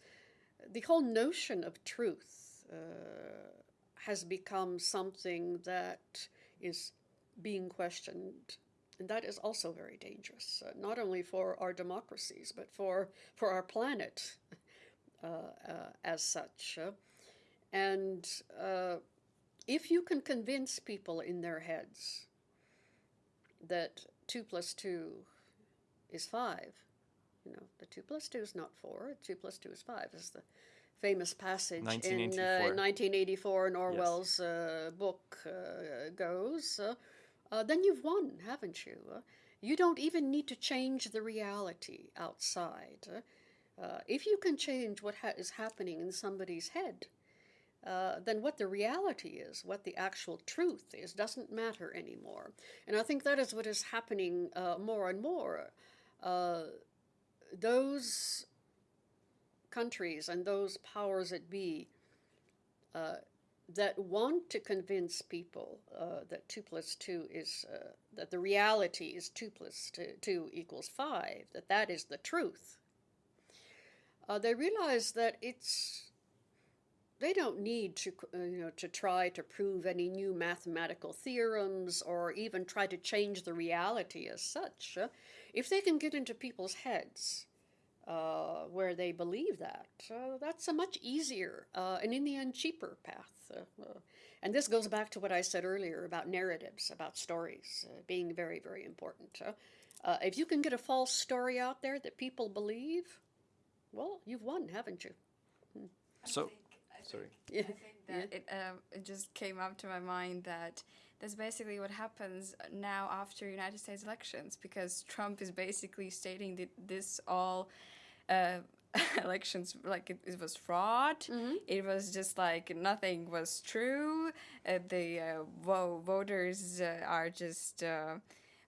the whole notion of truth uh, has become something that is being questioned. And that is also very dangerous, uh, not only for our democracies, but for, for our planet uh, uh as such. Uh. and uh, if you can convince people in their heads that 2 plus 2 is 5, you know, the 2 plus 2 is not 4, 2 plus 2 is 5, is the famous passage in uh, 1984 in Orwell's yes. uh, book uh, goes, uh, uh, then you've won, haven't you? Uh, you don't even need to change the reality outside. If you can change what ha- is happening in somebody's head, then what the reality is, what the actual truth is, doesn't matter anymore. And I think that is what is happening more and more those countries and those powers that be uh, that want to convince people uh, that 2 plus 2 is, uh, that the reality is 2 plus 2, 2 equals 5, that that is the truth, uh, they realize that it's, they don't need to, uh, you know, to try to prove any new mathematical theorems or even try to change the reality as such. if they can get into people's heads uh, where they believe that. So that's a much easier uh, and, in the end, cheaper path. Uh, uh, and this goes back to what I said earlier about narratives, about stories uh, being very, very important. if you can get a false story out there that people believe, well, you've won, haven't you? Hmm. So, sorry. Yeah. I think that yeah. it, um, it just came up to my mind that that's basically what happens now after United States elections because Trump is basically stating that this all uh, elections like it, it was fraud. Mm-hmm. It was just like nothing was true. Uh, the uh, vo- voters uh, are just uh,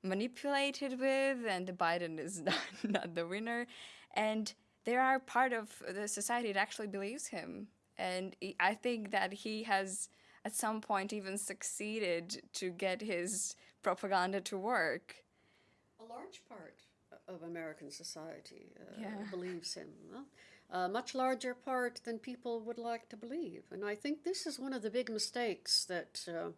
manipulated with, and the Biden is not, not the winner. And there are part of the society that actually believes him, and I think that he has at some point even succeeded to get his propaganda to work. A large part of American society uh, Yeah. believes him. huh? A much larger part than people would like to believe. And I think this is one of the big mistakes that uh,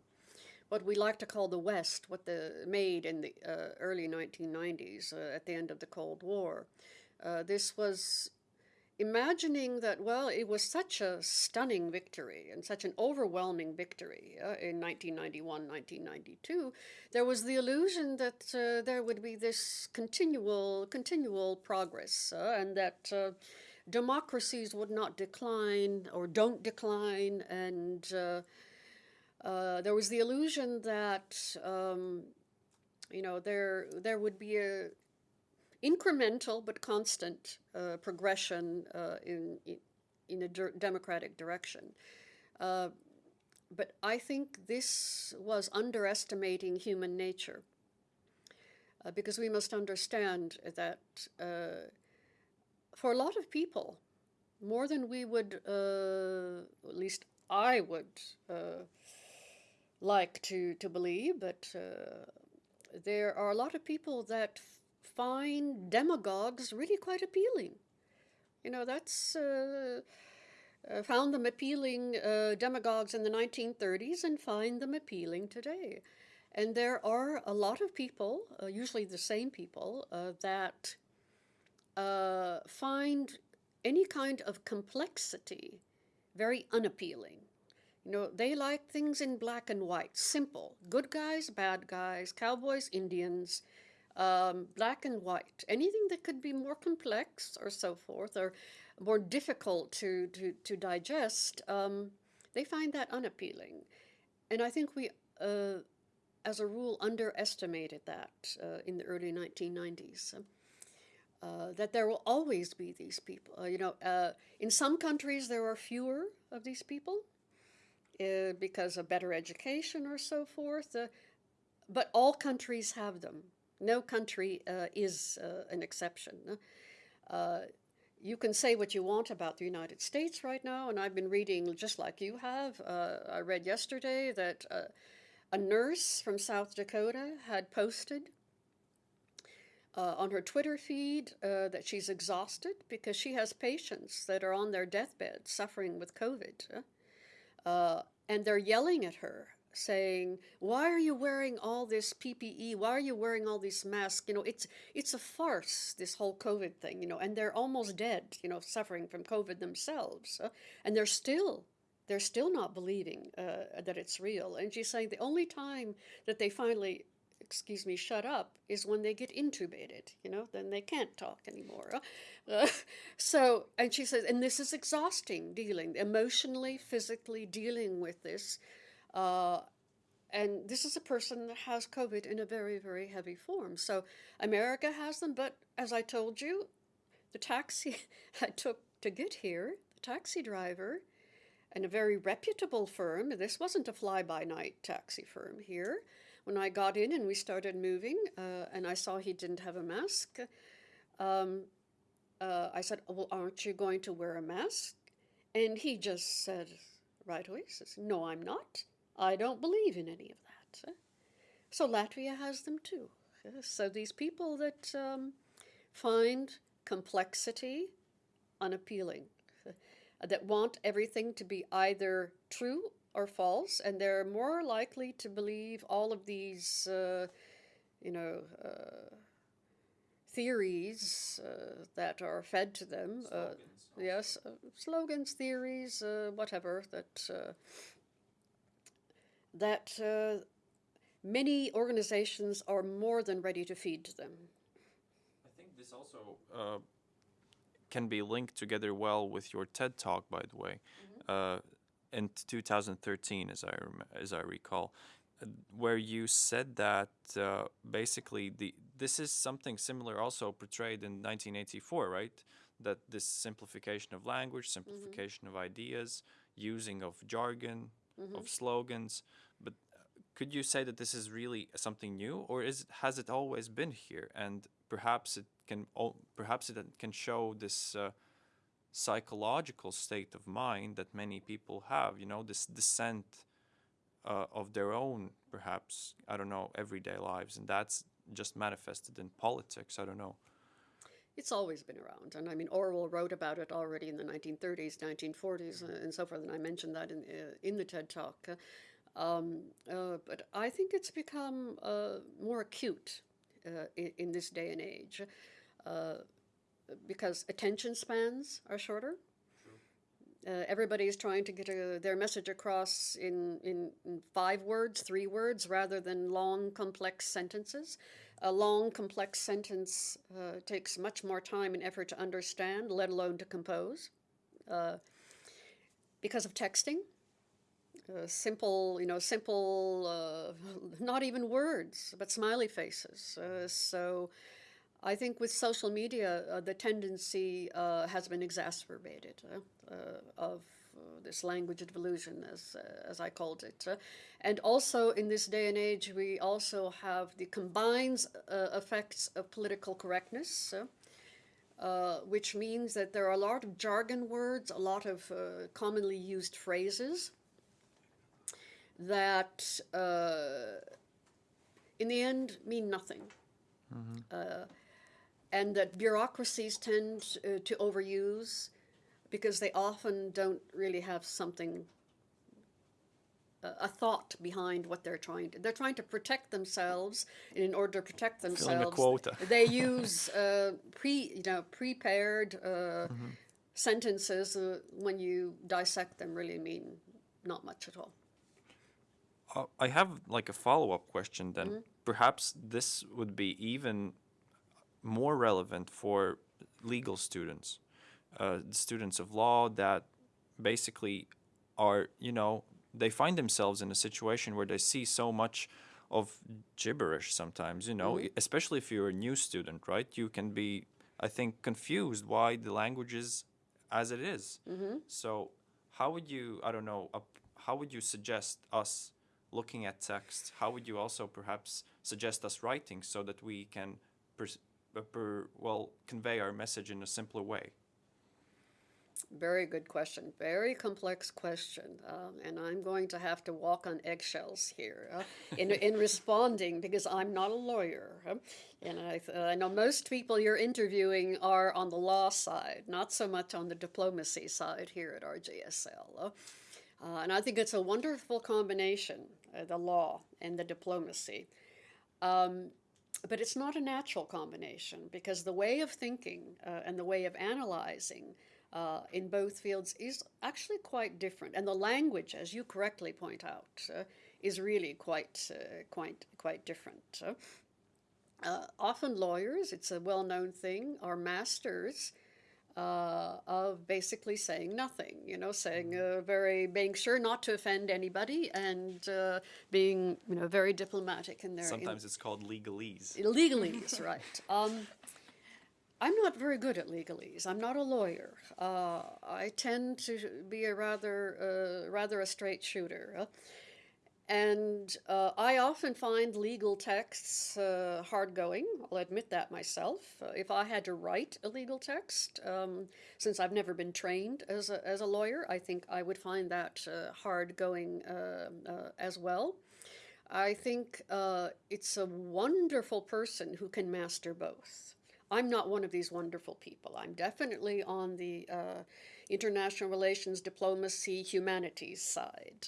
what we like to call the West, what the made in the uh, early 1990s uh, at the end of the Cold War. Uh, this was imagining that, well, it was such a stunning victory and such an overwhelming victory uh, in 1991, 1992, there was the illusion that uh, there would be this continual, continual progress uh, and that uh, democracies would not decline or don't decline and uh, there was the illusion that um, you know there there would be a incremental but constant uh, progression uh, in, in a democratic direction. Uh, but I think this was underestimating human nature. Uh, because we must understand that uh, for a lot of people, more than we would, uh, at least I would like to, to believe, but there are a lot of people that find demagogues really quite appealing. You know, that's uh, uh, found them appealing uh, demagogues in the 1930s and find them appealing today. And there are a lot of people, uh, usually the same people, uh, that uh, find any kind of complexity very unappealing. You know, they like things in black and white, simple. Good guys, bad guys, cowboys, Indians, um, black and white. Anything that could be more complex or so forth, or more difficult to, to, to digest, um, they find that unappealing. And I think we, uh, as a rule, underestimated that uh, in the early 1990s. Uh, that there will always be these people. Uh, you know, uh, in some countries there are fewer of these people uh, because of better education or so forth. But all countries have them. No country uh, is uh, an exception. Uh, you can say what you want about the United States right now, and I've been reading just like you have. Uh, I read yesterday that uh, a nurse from South Dakota had posted uh, on her Twitter feed that she's exhausted because she has patients that are on their deathbed suffering with COVID. and they're yelling at her, saying, "Why are you wearing all this PPE? Why are you wearing all these masks? You know, it's it's a farce. This whole COVID thing. You know, and they're almost dead. You know, suffering from COVID themselves, uh, and they're still." They're still not believing uh, that it's real. And she's saying the only time that they finally excuse me, shut up is when they get intubated, you know, then they can't talk anymore. Uh, so, and she says, and this is exhausting dealing, emotionally, physically dealing with this. Uh, and this is a person that has COVID in a very, very heavy form. So, America has them, but as I told you, the taxi I took to get here, the taxi driver, and a very reputable firm, this wasn't a fly by night taxi firm here when I got in and we started moving, uh, and I saw he didn't have a mask, um, uh, I said, "Well, aren't you going to wear a mask?" And he just said right away, says, "No, I'm not. I don't believe in any of that." So Latvia has them too. So these people that um, find complexity unappealing, that want everything to be either true or false, and they're more likely to believe all of these, uh, you know, uh, theories uh, that are fed to them. Uh, yes, uh, slogans, theories, uh, whatever that uh, that uh, many organizations are more than ready to feed to them. I think this also uh, can be linked together well with your TED talk, by the way, uh, in 2013, as I rem- as I recall, uh, where you said that uh, basically the this is something similar also portrayed in 1984, right? That this simplification of language, simplification of ideas, using of jargon, of slogans, could you say that this is really something new or is has it always been here and perhaps it can perhaps it can show this uh, psychological state of mind that many people have you know this descent uh, of their own, perhaps, I don't know, everyday lives. And that's just manifested in politics. I don't know. It's always been around, and I mean Orwell wrote about it already in the 1930s, 1940s, uh, and so forth. And I mentioned that in uh, in the TED Talk. Uh, um, uh, but I think it's become uh, more acute uh, in, in this day and age because attention spans are shorter. Uh, everybody is trying to get a, their message across in, in, in, five words, three words, rather than long, complex sentences. A long, complex sentence uh, takes much more time and effort to understand, let alone to compose. Uh, because of texting, uh, simple, you know, simple, uh, not even words, but smiley faces. Uh, so I think with social media, uh, the tendency uh, has been exacerbated of this language delusion, as, as I called it. and also in this day and age, we also have the combined effects of political correctness. Uh, which means that there are a lot of jargon words, a lot of uh, commonly used phrases that, uh, in the end, mean nothing. Mm-hmm and that bureaucracies tend uh, to overuse because they often don't really have something uh, a thought behind what they're trying to they're trying to protect themselves and in order to protect themselves quota. they use uh, pre you know prepared uh, mm-hmm. sentences uh, when you dissect them really mean not much at all uh, I have like a follow-up question then mm-hmm. perhaps this would be even more relevant for legal students, uh, students of law that basically are, you know, they find themselves in a situation where they see so much of gibberish sometimes, you know, mm-hmm. especially if you're a new student, right? You can be, I think, confused why the language is as it is. Mm-hmm. So, how would you, I don't know, uh, how would you suggest us looking at text? How would you also perhaps suggest us writing so that we can pers- per, well convey our message in a simpler way? Very good question. Very complex question. Um, and I'm going to have to walk on eggshells here uh, in, in responding because I'm not a lawyer. Uh, and I, uh, I know most people you're interviewing are on the law side, not so much on the diplomacy side here at RGSL. Uh, and I think it's a wonderful combination, uh, the law and the diplomacy. Um, but it's not a natural combination because the way of thinking uh, and the way of analyzing uh, in both fields is actually quite different. And the language, as you correctly point out, uh, is really quite, uh, quite, quite different. Uh, often lawyers, it's a well-known thing, are masters uh, of basically saying nothing, you know, saying uh, very, being sure not to offend anybody and uh, being, you know, very diplomatic in their. Sometimes in, it's called legalese. Legalese, right. Um, I'm not very good at legalese. I'm not a lawyer. Uh, I tend to be a rather, uh, rather a straight shooter. And uh, I often find legal texts uh, hard going. I'll admit that myself. Uh, if I had to write a legal text, um, since I've never been trained as a, as a lawyer, I think I would find that uh, hard going uh, uh, as well. I think it's a wonderful person who can master both. I'm not one of these wonderful people. I'm definitely on the international relations, diplomacy, humanities side.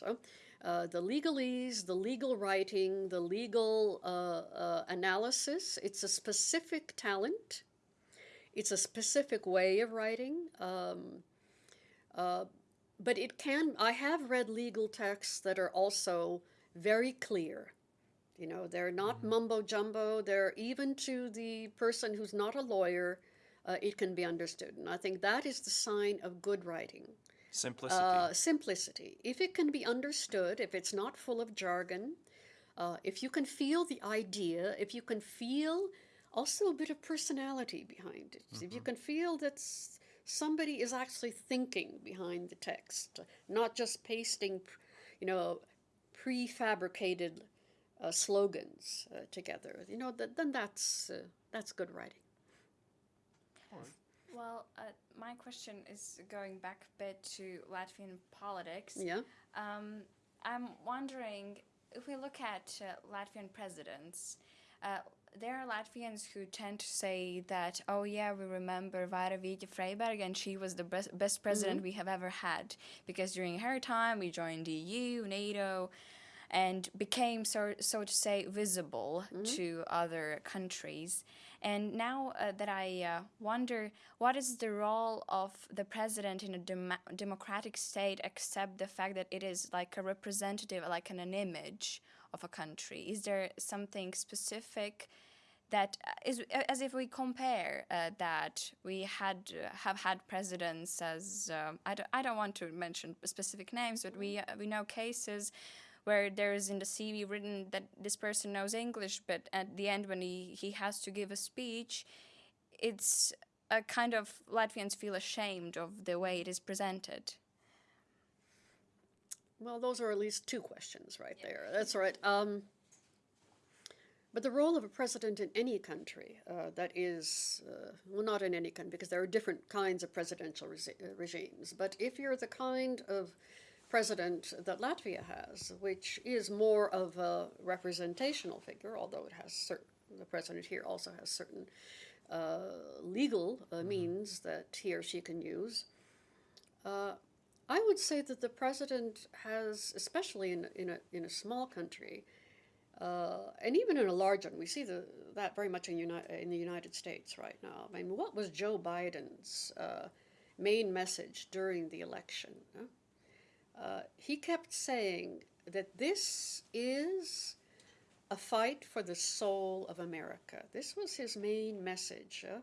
Uh, the legalese, the legal writing, the legal uh, uh, analysis. It's a specific talent. It's a specific way of writing. Um, uh, but it can, I have read legal texts that are also very clear. You know, they're not mm-hmm. mumbo jumbo. They're even to the person who's not a lawyer, uh, it can be understood. And I think that is the sign of good writing. Simplicity. Uh, simplicity. If it can be understood, if it's not full of jargon, uh, if you can feel the idea, if you can feel also a bit of personality behind it, mm-hmm. if you mm-hmm. can feel that somebody is actually thinking behind the text, not just pasting, you know, prefabricated uh, slogans uh, together, you know, th- then that's uh, that's good writing. Well, uh, my question is going back a bit to Latvian politics. Yeah. Um, I'm wondering if we look at uh, Latvian presidents, uh, there are Latvians who tend to say that, oh yeah, we remember Vaira Vīķe Freiberga and she was the best, best president we have ever had because during her time we joined the EU, NATO, and became so so to say visible to other countries. And now uh, that I uh, wonder, what is the role of the president in a dem- democratic state, except the fact that it is like a representative, like an, an image of a country? Is there something specific? that uh, is as if we compare uh, that we had uh, have had presidents as um, I, don't, I don't want to mention specific names but we uh, we know cases where there is in the CV written that this person knows English but at the end when he, he has to give a speech it's a kind of Latvians feel ashamed of the way it is presented Well, those are at least two questions right there. That's right. Um, but the role of a president in any country uh, that is, uh, well, not in any country, because there are different kinds of presidential resi- uh, regimes. But if you're the kind of president that Latvia has, which is more of a representational figure, although it has certain, the president here also has certain uh, legal uh, means that he or she can use. Uh, I would say that the president has, especially in, in, a, in a small country, uh, and even in a large one, we see the, that very much in, uni- in the United States right now. I mean, what was Joe Biden's uh, main message during the election? huh? Uh, he kept saying that this is a fight for the soul of America. This was his main message. uh,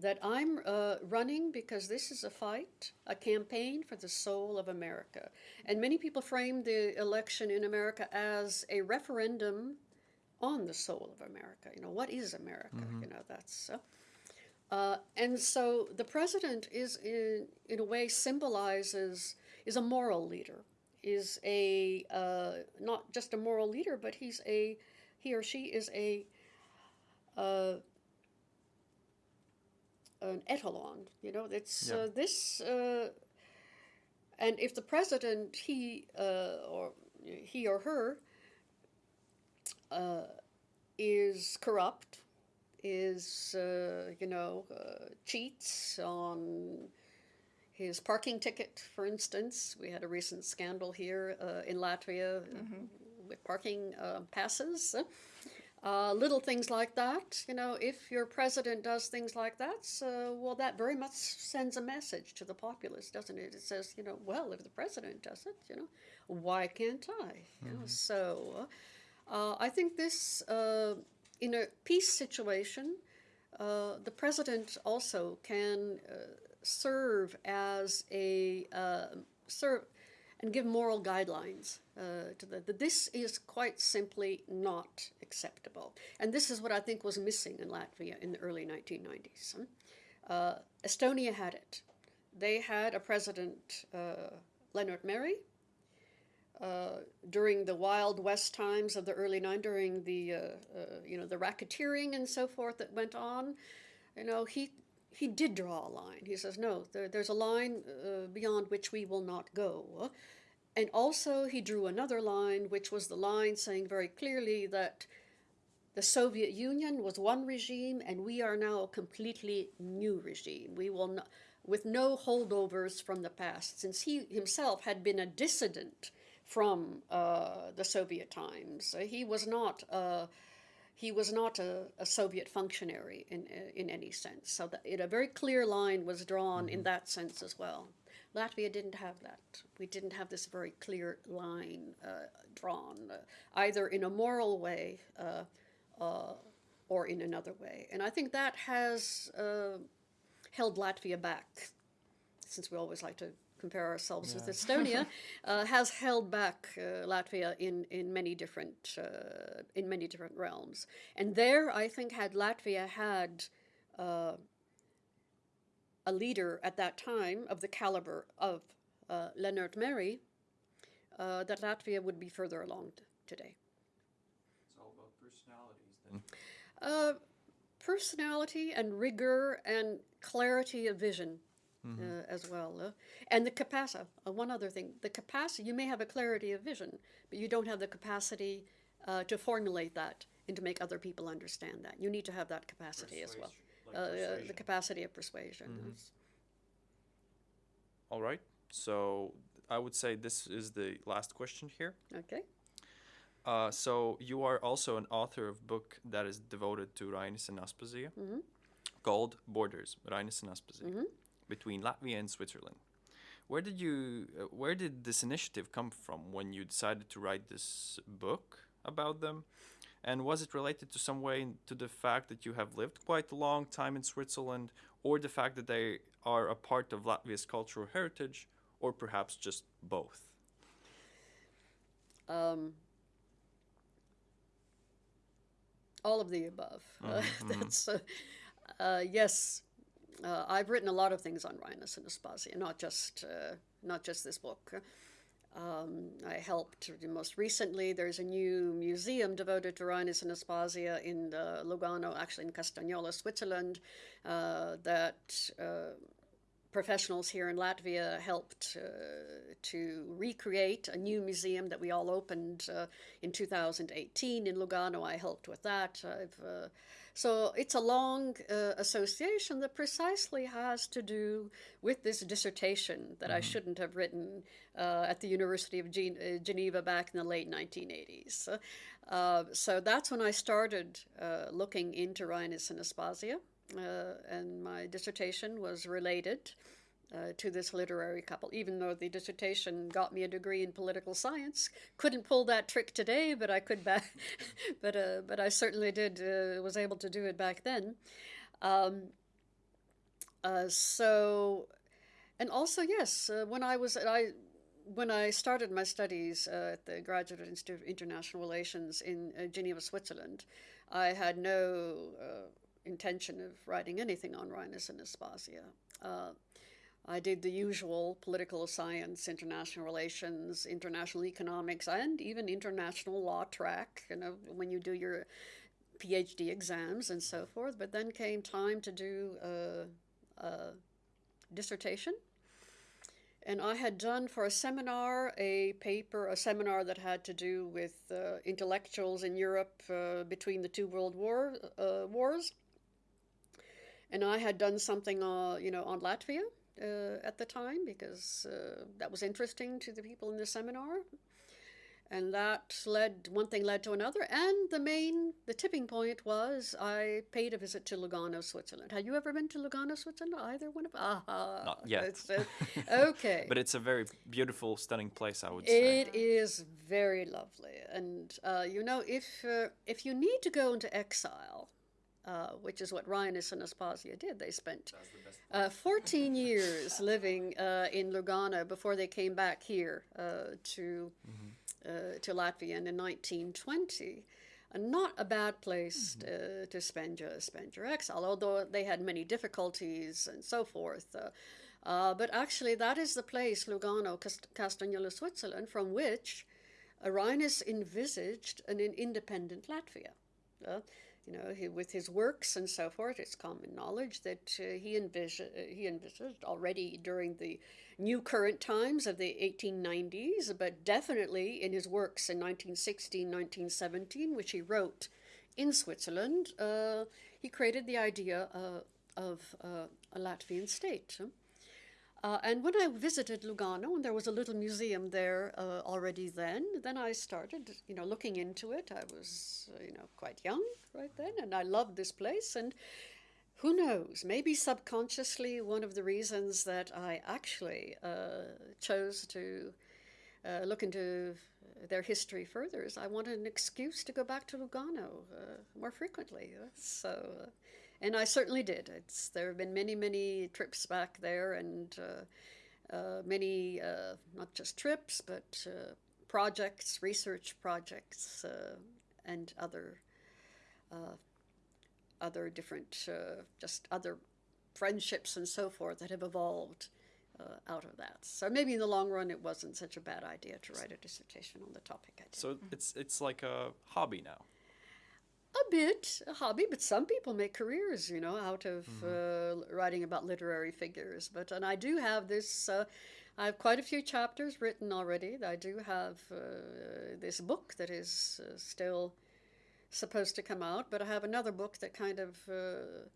that I'm uh, running because this is a fight, a campaign for the soul of America. And many people framed the election in America as a referendum on the soul of America. You know, what is America? You know, that's. Uh, uh, and so the president is, in, in a way, symbolizes, is a moral leader, is a, uh, not just a moral leader, but he's a, he or she is a, uh, an etalon. You know, it's Yeah. uh, this, uh, and if the president, he uh, or he or her, uh, is corrupt, is uh, you know uh, cheats on his parking ticket, for instance. We had a recent scandal here uh, in Latvia uh, with parking uh, passes. Uh, little things like that, you know, if your president does things like that, so, well, that very much sends a message to the populace, doesn't it? It says, you know, well, if the president does it, you know, why can't I? You know, so uh, I think this, uh, in a peace situation, uh, the president also can uh, serve as a uh, serve and give moral guidelines uh, to the, that this is quite simply not acceptable. And this is what I think was missing in Latvia in the early 1990s. Uh, Estonia had it. They had a president, uh, Lennart Meri, uh, during the Wild West times of the early 90s, during the, uh, uh, you know, the racketeering and so forth that went on. You know, he he did draw a line. He says, no, there, there's a line uh, beyond which we will not go. And also, he drew another line, which was the line saying very clearly that the Soviet Union was one regime, and we are now a completely new regime. We will not, with no holdovers from the past, since he himself had been a dissident from uh, the Soviet times. He was not. Uh, he was not a, a Soviet functionary in, in any sense. So that it, a very clear line was drawn in that sense as well. Latvia didn't have that. We didn't have this very clear line uh, drawn, uh, either in a moral way uh, uh, or in another way. And I think that has uh, held Latvia back, since we always like to compare ourselves with Estonia, uh, has held back uh, Latvia in, in many different uh, in many different realms. And there, I think, had Latvia had uh, a leader at that time of the caliber of uh, Lennart Meri, uh, that Latvia would be further along t- today. It's all about personalities then. Uh, personality and rigor and clarity of vision. Uh, as well. Uh, and the capacity, uh, one other thing, the capacity, you may have a clarity of vision, but you don't have the capacity uh, to formulate that and to make other people understand that. You need to have that capacity as well. Like Uh, uh, the capacity of persuasion. Yes. All right. So I would say this is the last question here. Okay. Uh, so you are also an author of book that is devoted to Rainis and Aspasia, called Borders, Rainis and Aspasia, between Latvia and Switzerland. Where did you, uh, where did this initiative come from when you decided to write this book about them? And was it related to some way to the fact that you have lived quite a long time in Switzerland, or the fact that they are a part of Latvia's cultural heritage, or perhaps just both? Um, all of the above. Uh, that's uh, uh, yes. Uh, I've written a lot of things on Rainis and Aspasia, not just uh, not just this book. Um, I helped most recently. There's a new museum devoted to Rainis and Aspasia in uh, Lugano, actually in Castagnola, Switzerland, uh, that uh, professionals here in Latvia helped uh, to recreate a new museum that we all opened in 2018 in Lugano. I helped with that. I've, so it's a long uh, association that precisely has to do with this dissertation that I shouldn't have written uh, at the University of Gen- uh, Geneva back in the late 1980s. Uh, so that's when I started uh, looking into Rainis and Aspasia uh, and my dissertation was related uh, to this literary couple. Even though the dissertation got me a degree in political science, couldn't pull that trick today, but I could back, but uh, but I certainly did uh, was able to do it back then. Um, uh, so, and also yes, uh, when I was I when I started my studies uh, at the Graduate Institute of International Relations in Geneva, Switzerland, I had no intention of writing anything on Rainis and Aspasia. Uh, I did the usual political science, international relations, international economics, and even international law track, you know, when you do your PhD exams and so forth. But then came time to do a, a dissertation. And I had done for a seminar a paper, a seminar that had to do with uh, intellectuals in Europe uh, between the two world war, uh, wars. And I had done something, uh, you know, on Latvia uh, at the time because uh, that was interesting to the people in the seminar. And that led, one thing led to another. And the main, the tipping point was I paid a visit to Lugano, Switzerland. Have you ever been to Lugano, Switzerland? Either one of Ah, Not yet. uh, okay. But it's a very beautiful, stunning place, I would say. It is very lovely, and uh, you know, if uh, if you need to go into exile, uh, which is what Rainis and Aspasia did, they spent uh, 14 years living uh, in Lugano before they came back here uh, to uh, to Latvia in 1920. And not a bad place uh, to spend your spend your exile, although they had many difficulties and so forth. But actually, that is the place, Lugano, Cast- Castagnola, Switzerland, from which Rainis envisaged an, in- independent Latvia. Uh, you know, he, with his works and so forth, it's common knowledge that uh, he, envis- uh, he envisaged already during the new current times of the 1890s, but definitely in his works in 1916, 1917, which he wrote in Switzerland, uh, he created the idea uh, of uh, a Latvian state. Uh, and when I visited Lugano, and there was a little museum there uh, already then, then I started, you know, looking into it. I was, uh, you know, quite young right then, and I loved this place. And who knows, maybe subconsciously, one of the reasons that I actually uh, chose to uh, look into their history further is I wanted an excuse to go back to Lugano uh, more frequently. So, and I certainly did. It's there have been many, many trips back there, and uh, uh, many uh, not just trips, but uh, projects, research projects, uh, and other uh, other different, just other friendships and so forth that have evolved out of that. So maybe in the long run, it wasn't such a bad idea to write a dissertation on the topic I did. So it's it's like a hobby now. A bit a hobby, but some people make careers, you know, out of uh, writing about literary figures. But and I do have this. Uh, I have quite a few chapters written already. I do have uh, this book that is uh, still supposed to come out, but I have another book that kind of uh,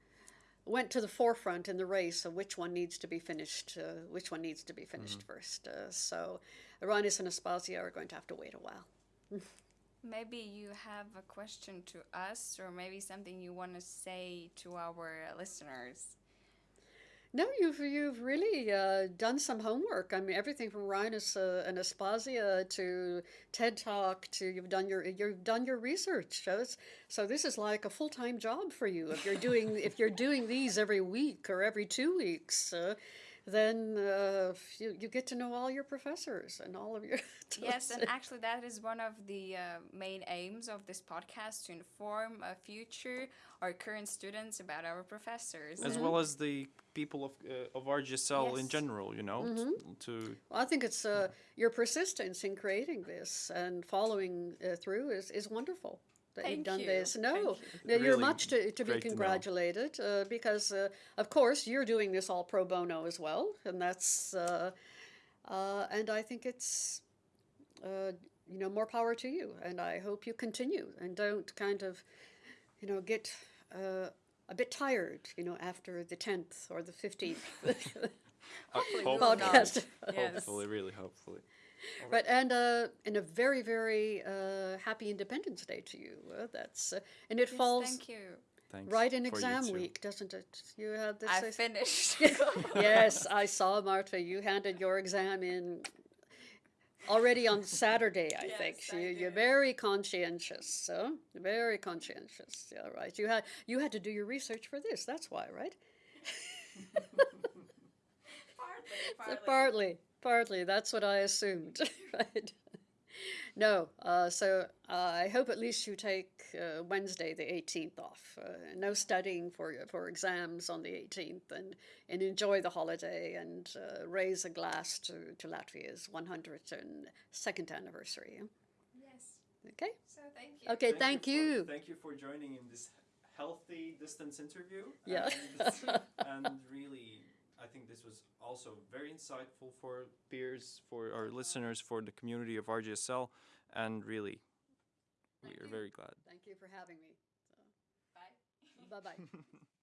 went to the forefront in the race of which one needs to be finished, uh, which one needs to be finished first. Uh, so, Rainis and Aspasia are going to have to wait a while. Maybe you have a question to us, or maybe something you want to say to our listeners. No, you've you've really uh, done some homework. I mean, everything from Rainis uh, and Aspasia to TED Talk to you've done your you've done your research. So, so this is like a full time job for you. If you're doing if you're doing these every week or every two weeks, uh, then uh, you you get to know all your professors and all of your. Yes, and actually, that is one of the uh, main aims of this podcast to inform uh, future or current students about our professors. as well as the people of uh, of RGSL in general. You know, t- to Well, I think it's uh, your persistence in creating this and following uh, through is, is wonderful. That Thank you've done you. this. No, Thank no, Really you're much to, to be great to congratulated uh, because, uh, of course, you're doing this all pro bono as well, and that's uh, uh, and I think it's uh, you know more power to you, and I hope you continue and don't kind of you know get. Uh, a bit tired, you know, after the tenth or the fifteenth Hopefully we will hopefully, not. podcast. Yes. hopefully, really hopefully. Right, and uh, and a very very uh, happy Independence Day to you. Uh, that's uh, and it Yes, falls thank you. Thanks right in exam week, doesn't it? You had this. I finished. yes, I saw Marta. You handed your exam in already on Saturday, I think. Yes, I you, you're very conscientious. So very conscientious. Yeah, right. You had you had to do your research for this. That's why, right? partly, Uh, Partly, partly. That's what I assumed, right? No, uh, so uh, I hope at least you take uh, Wednesday the 18th off. Uh, no studying for for exams on the 18th, and, and enjoy the holiday and uh, raise a glass to, to Latvia's 102nd anniversary. Yes. Okay. So thank you. Okay. Thank, for- you. thank you for joining in this healthy distance interview. Yeah. And, and really, I think this was also very insightful for peers, for our listeners, for the community of RGSL, and really, we Thank are you. very glad. Thank you for having me. Bye. Bye bye.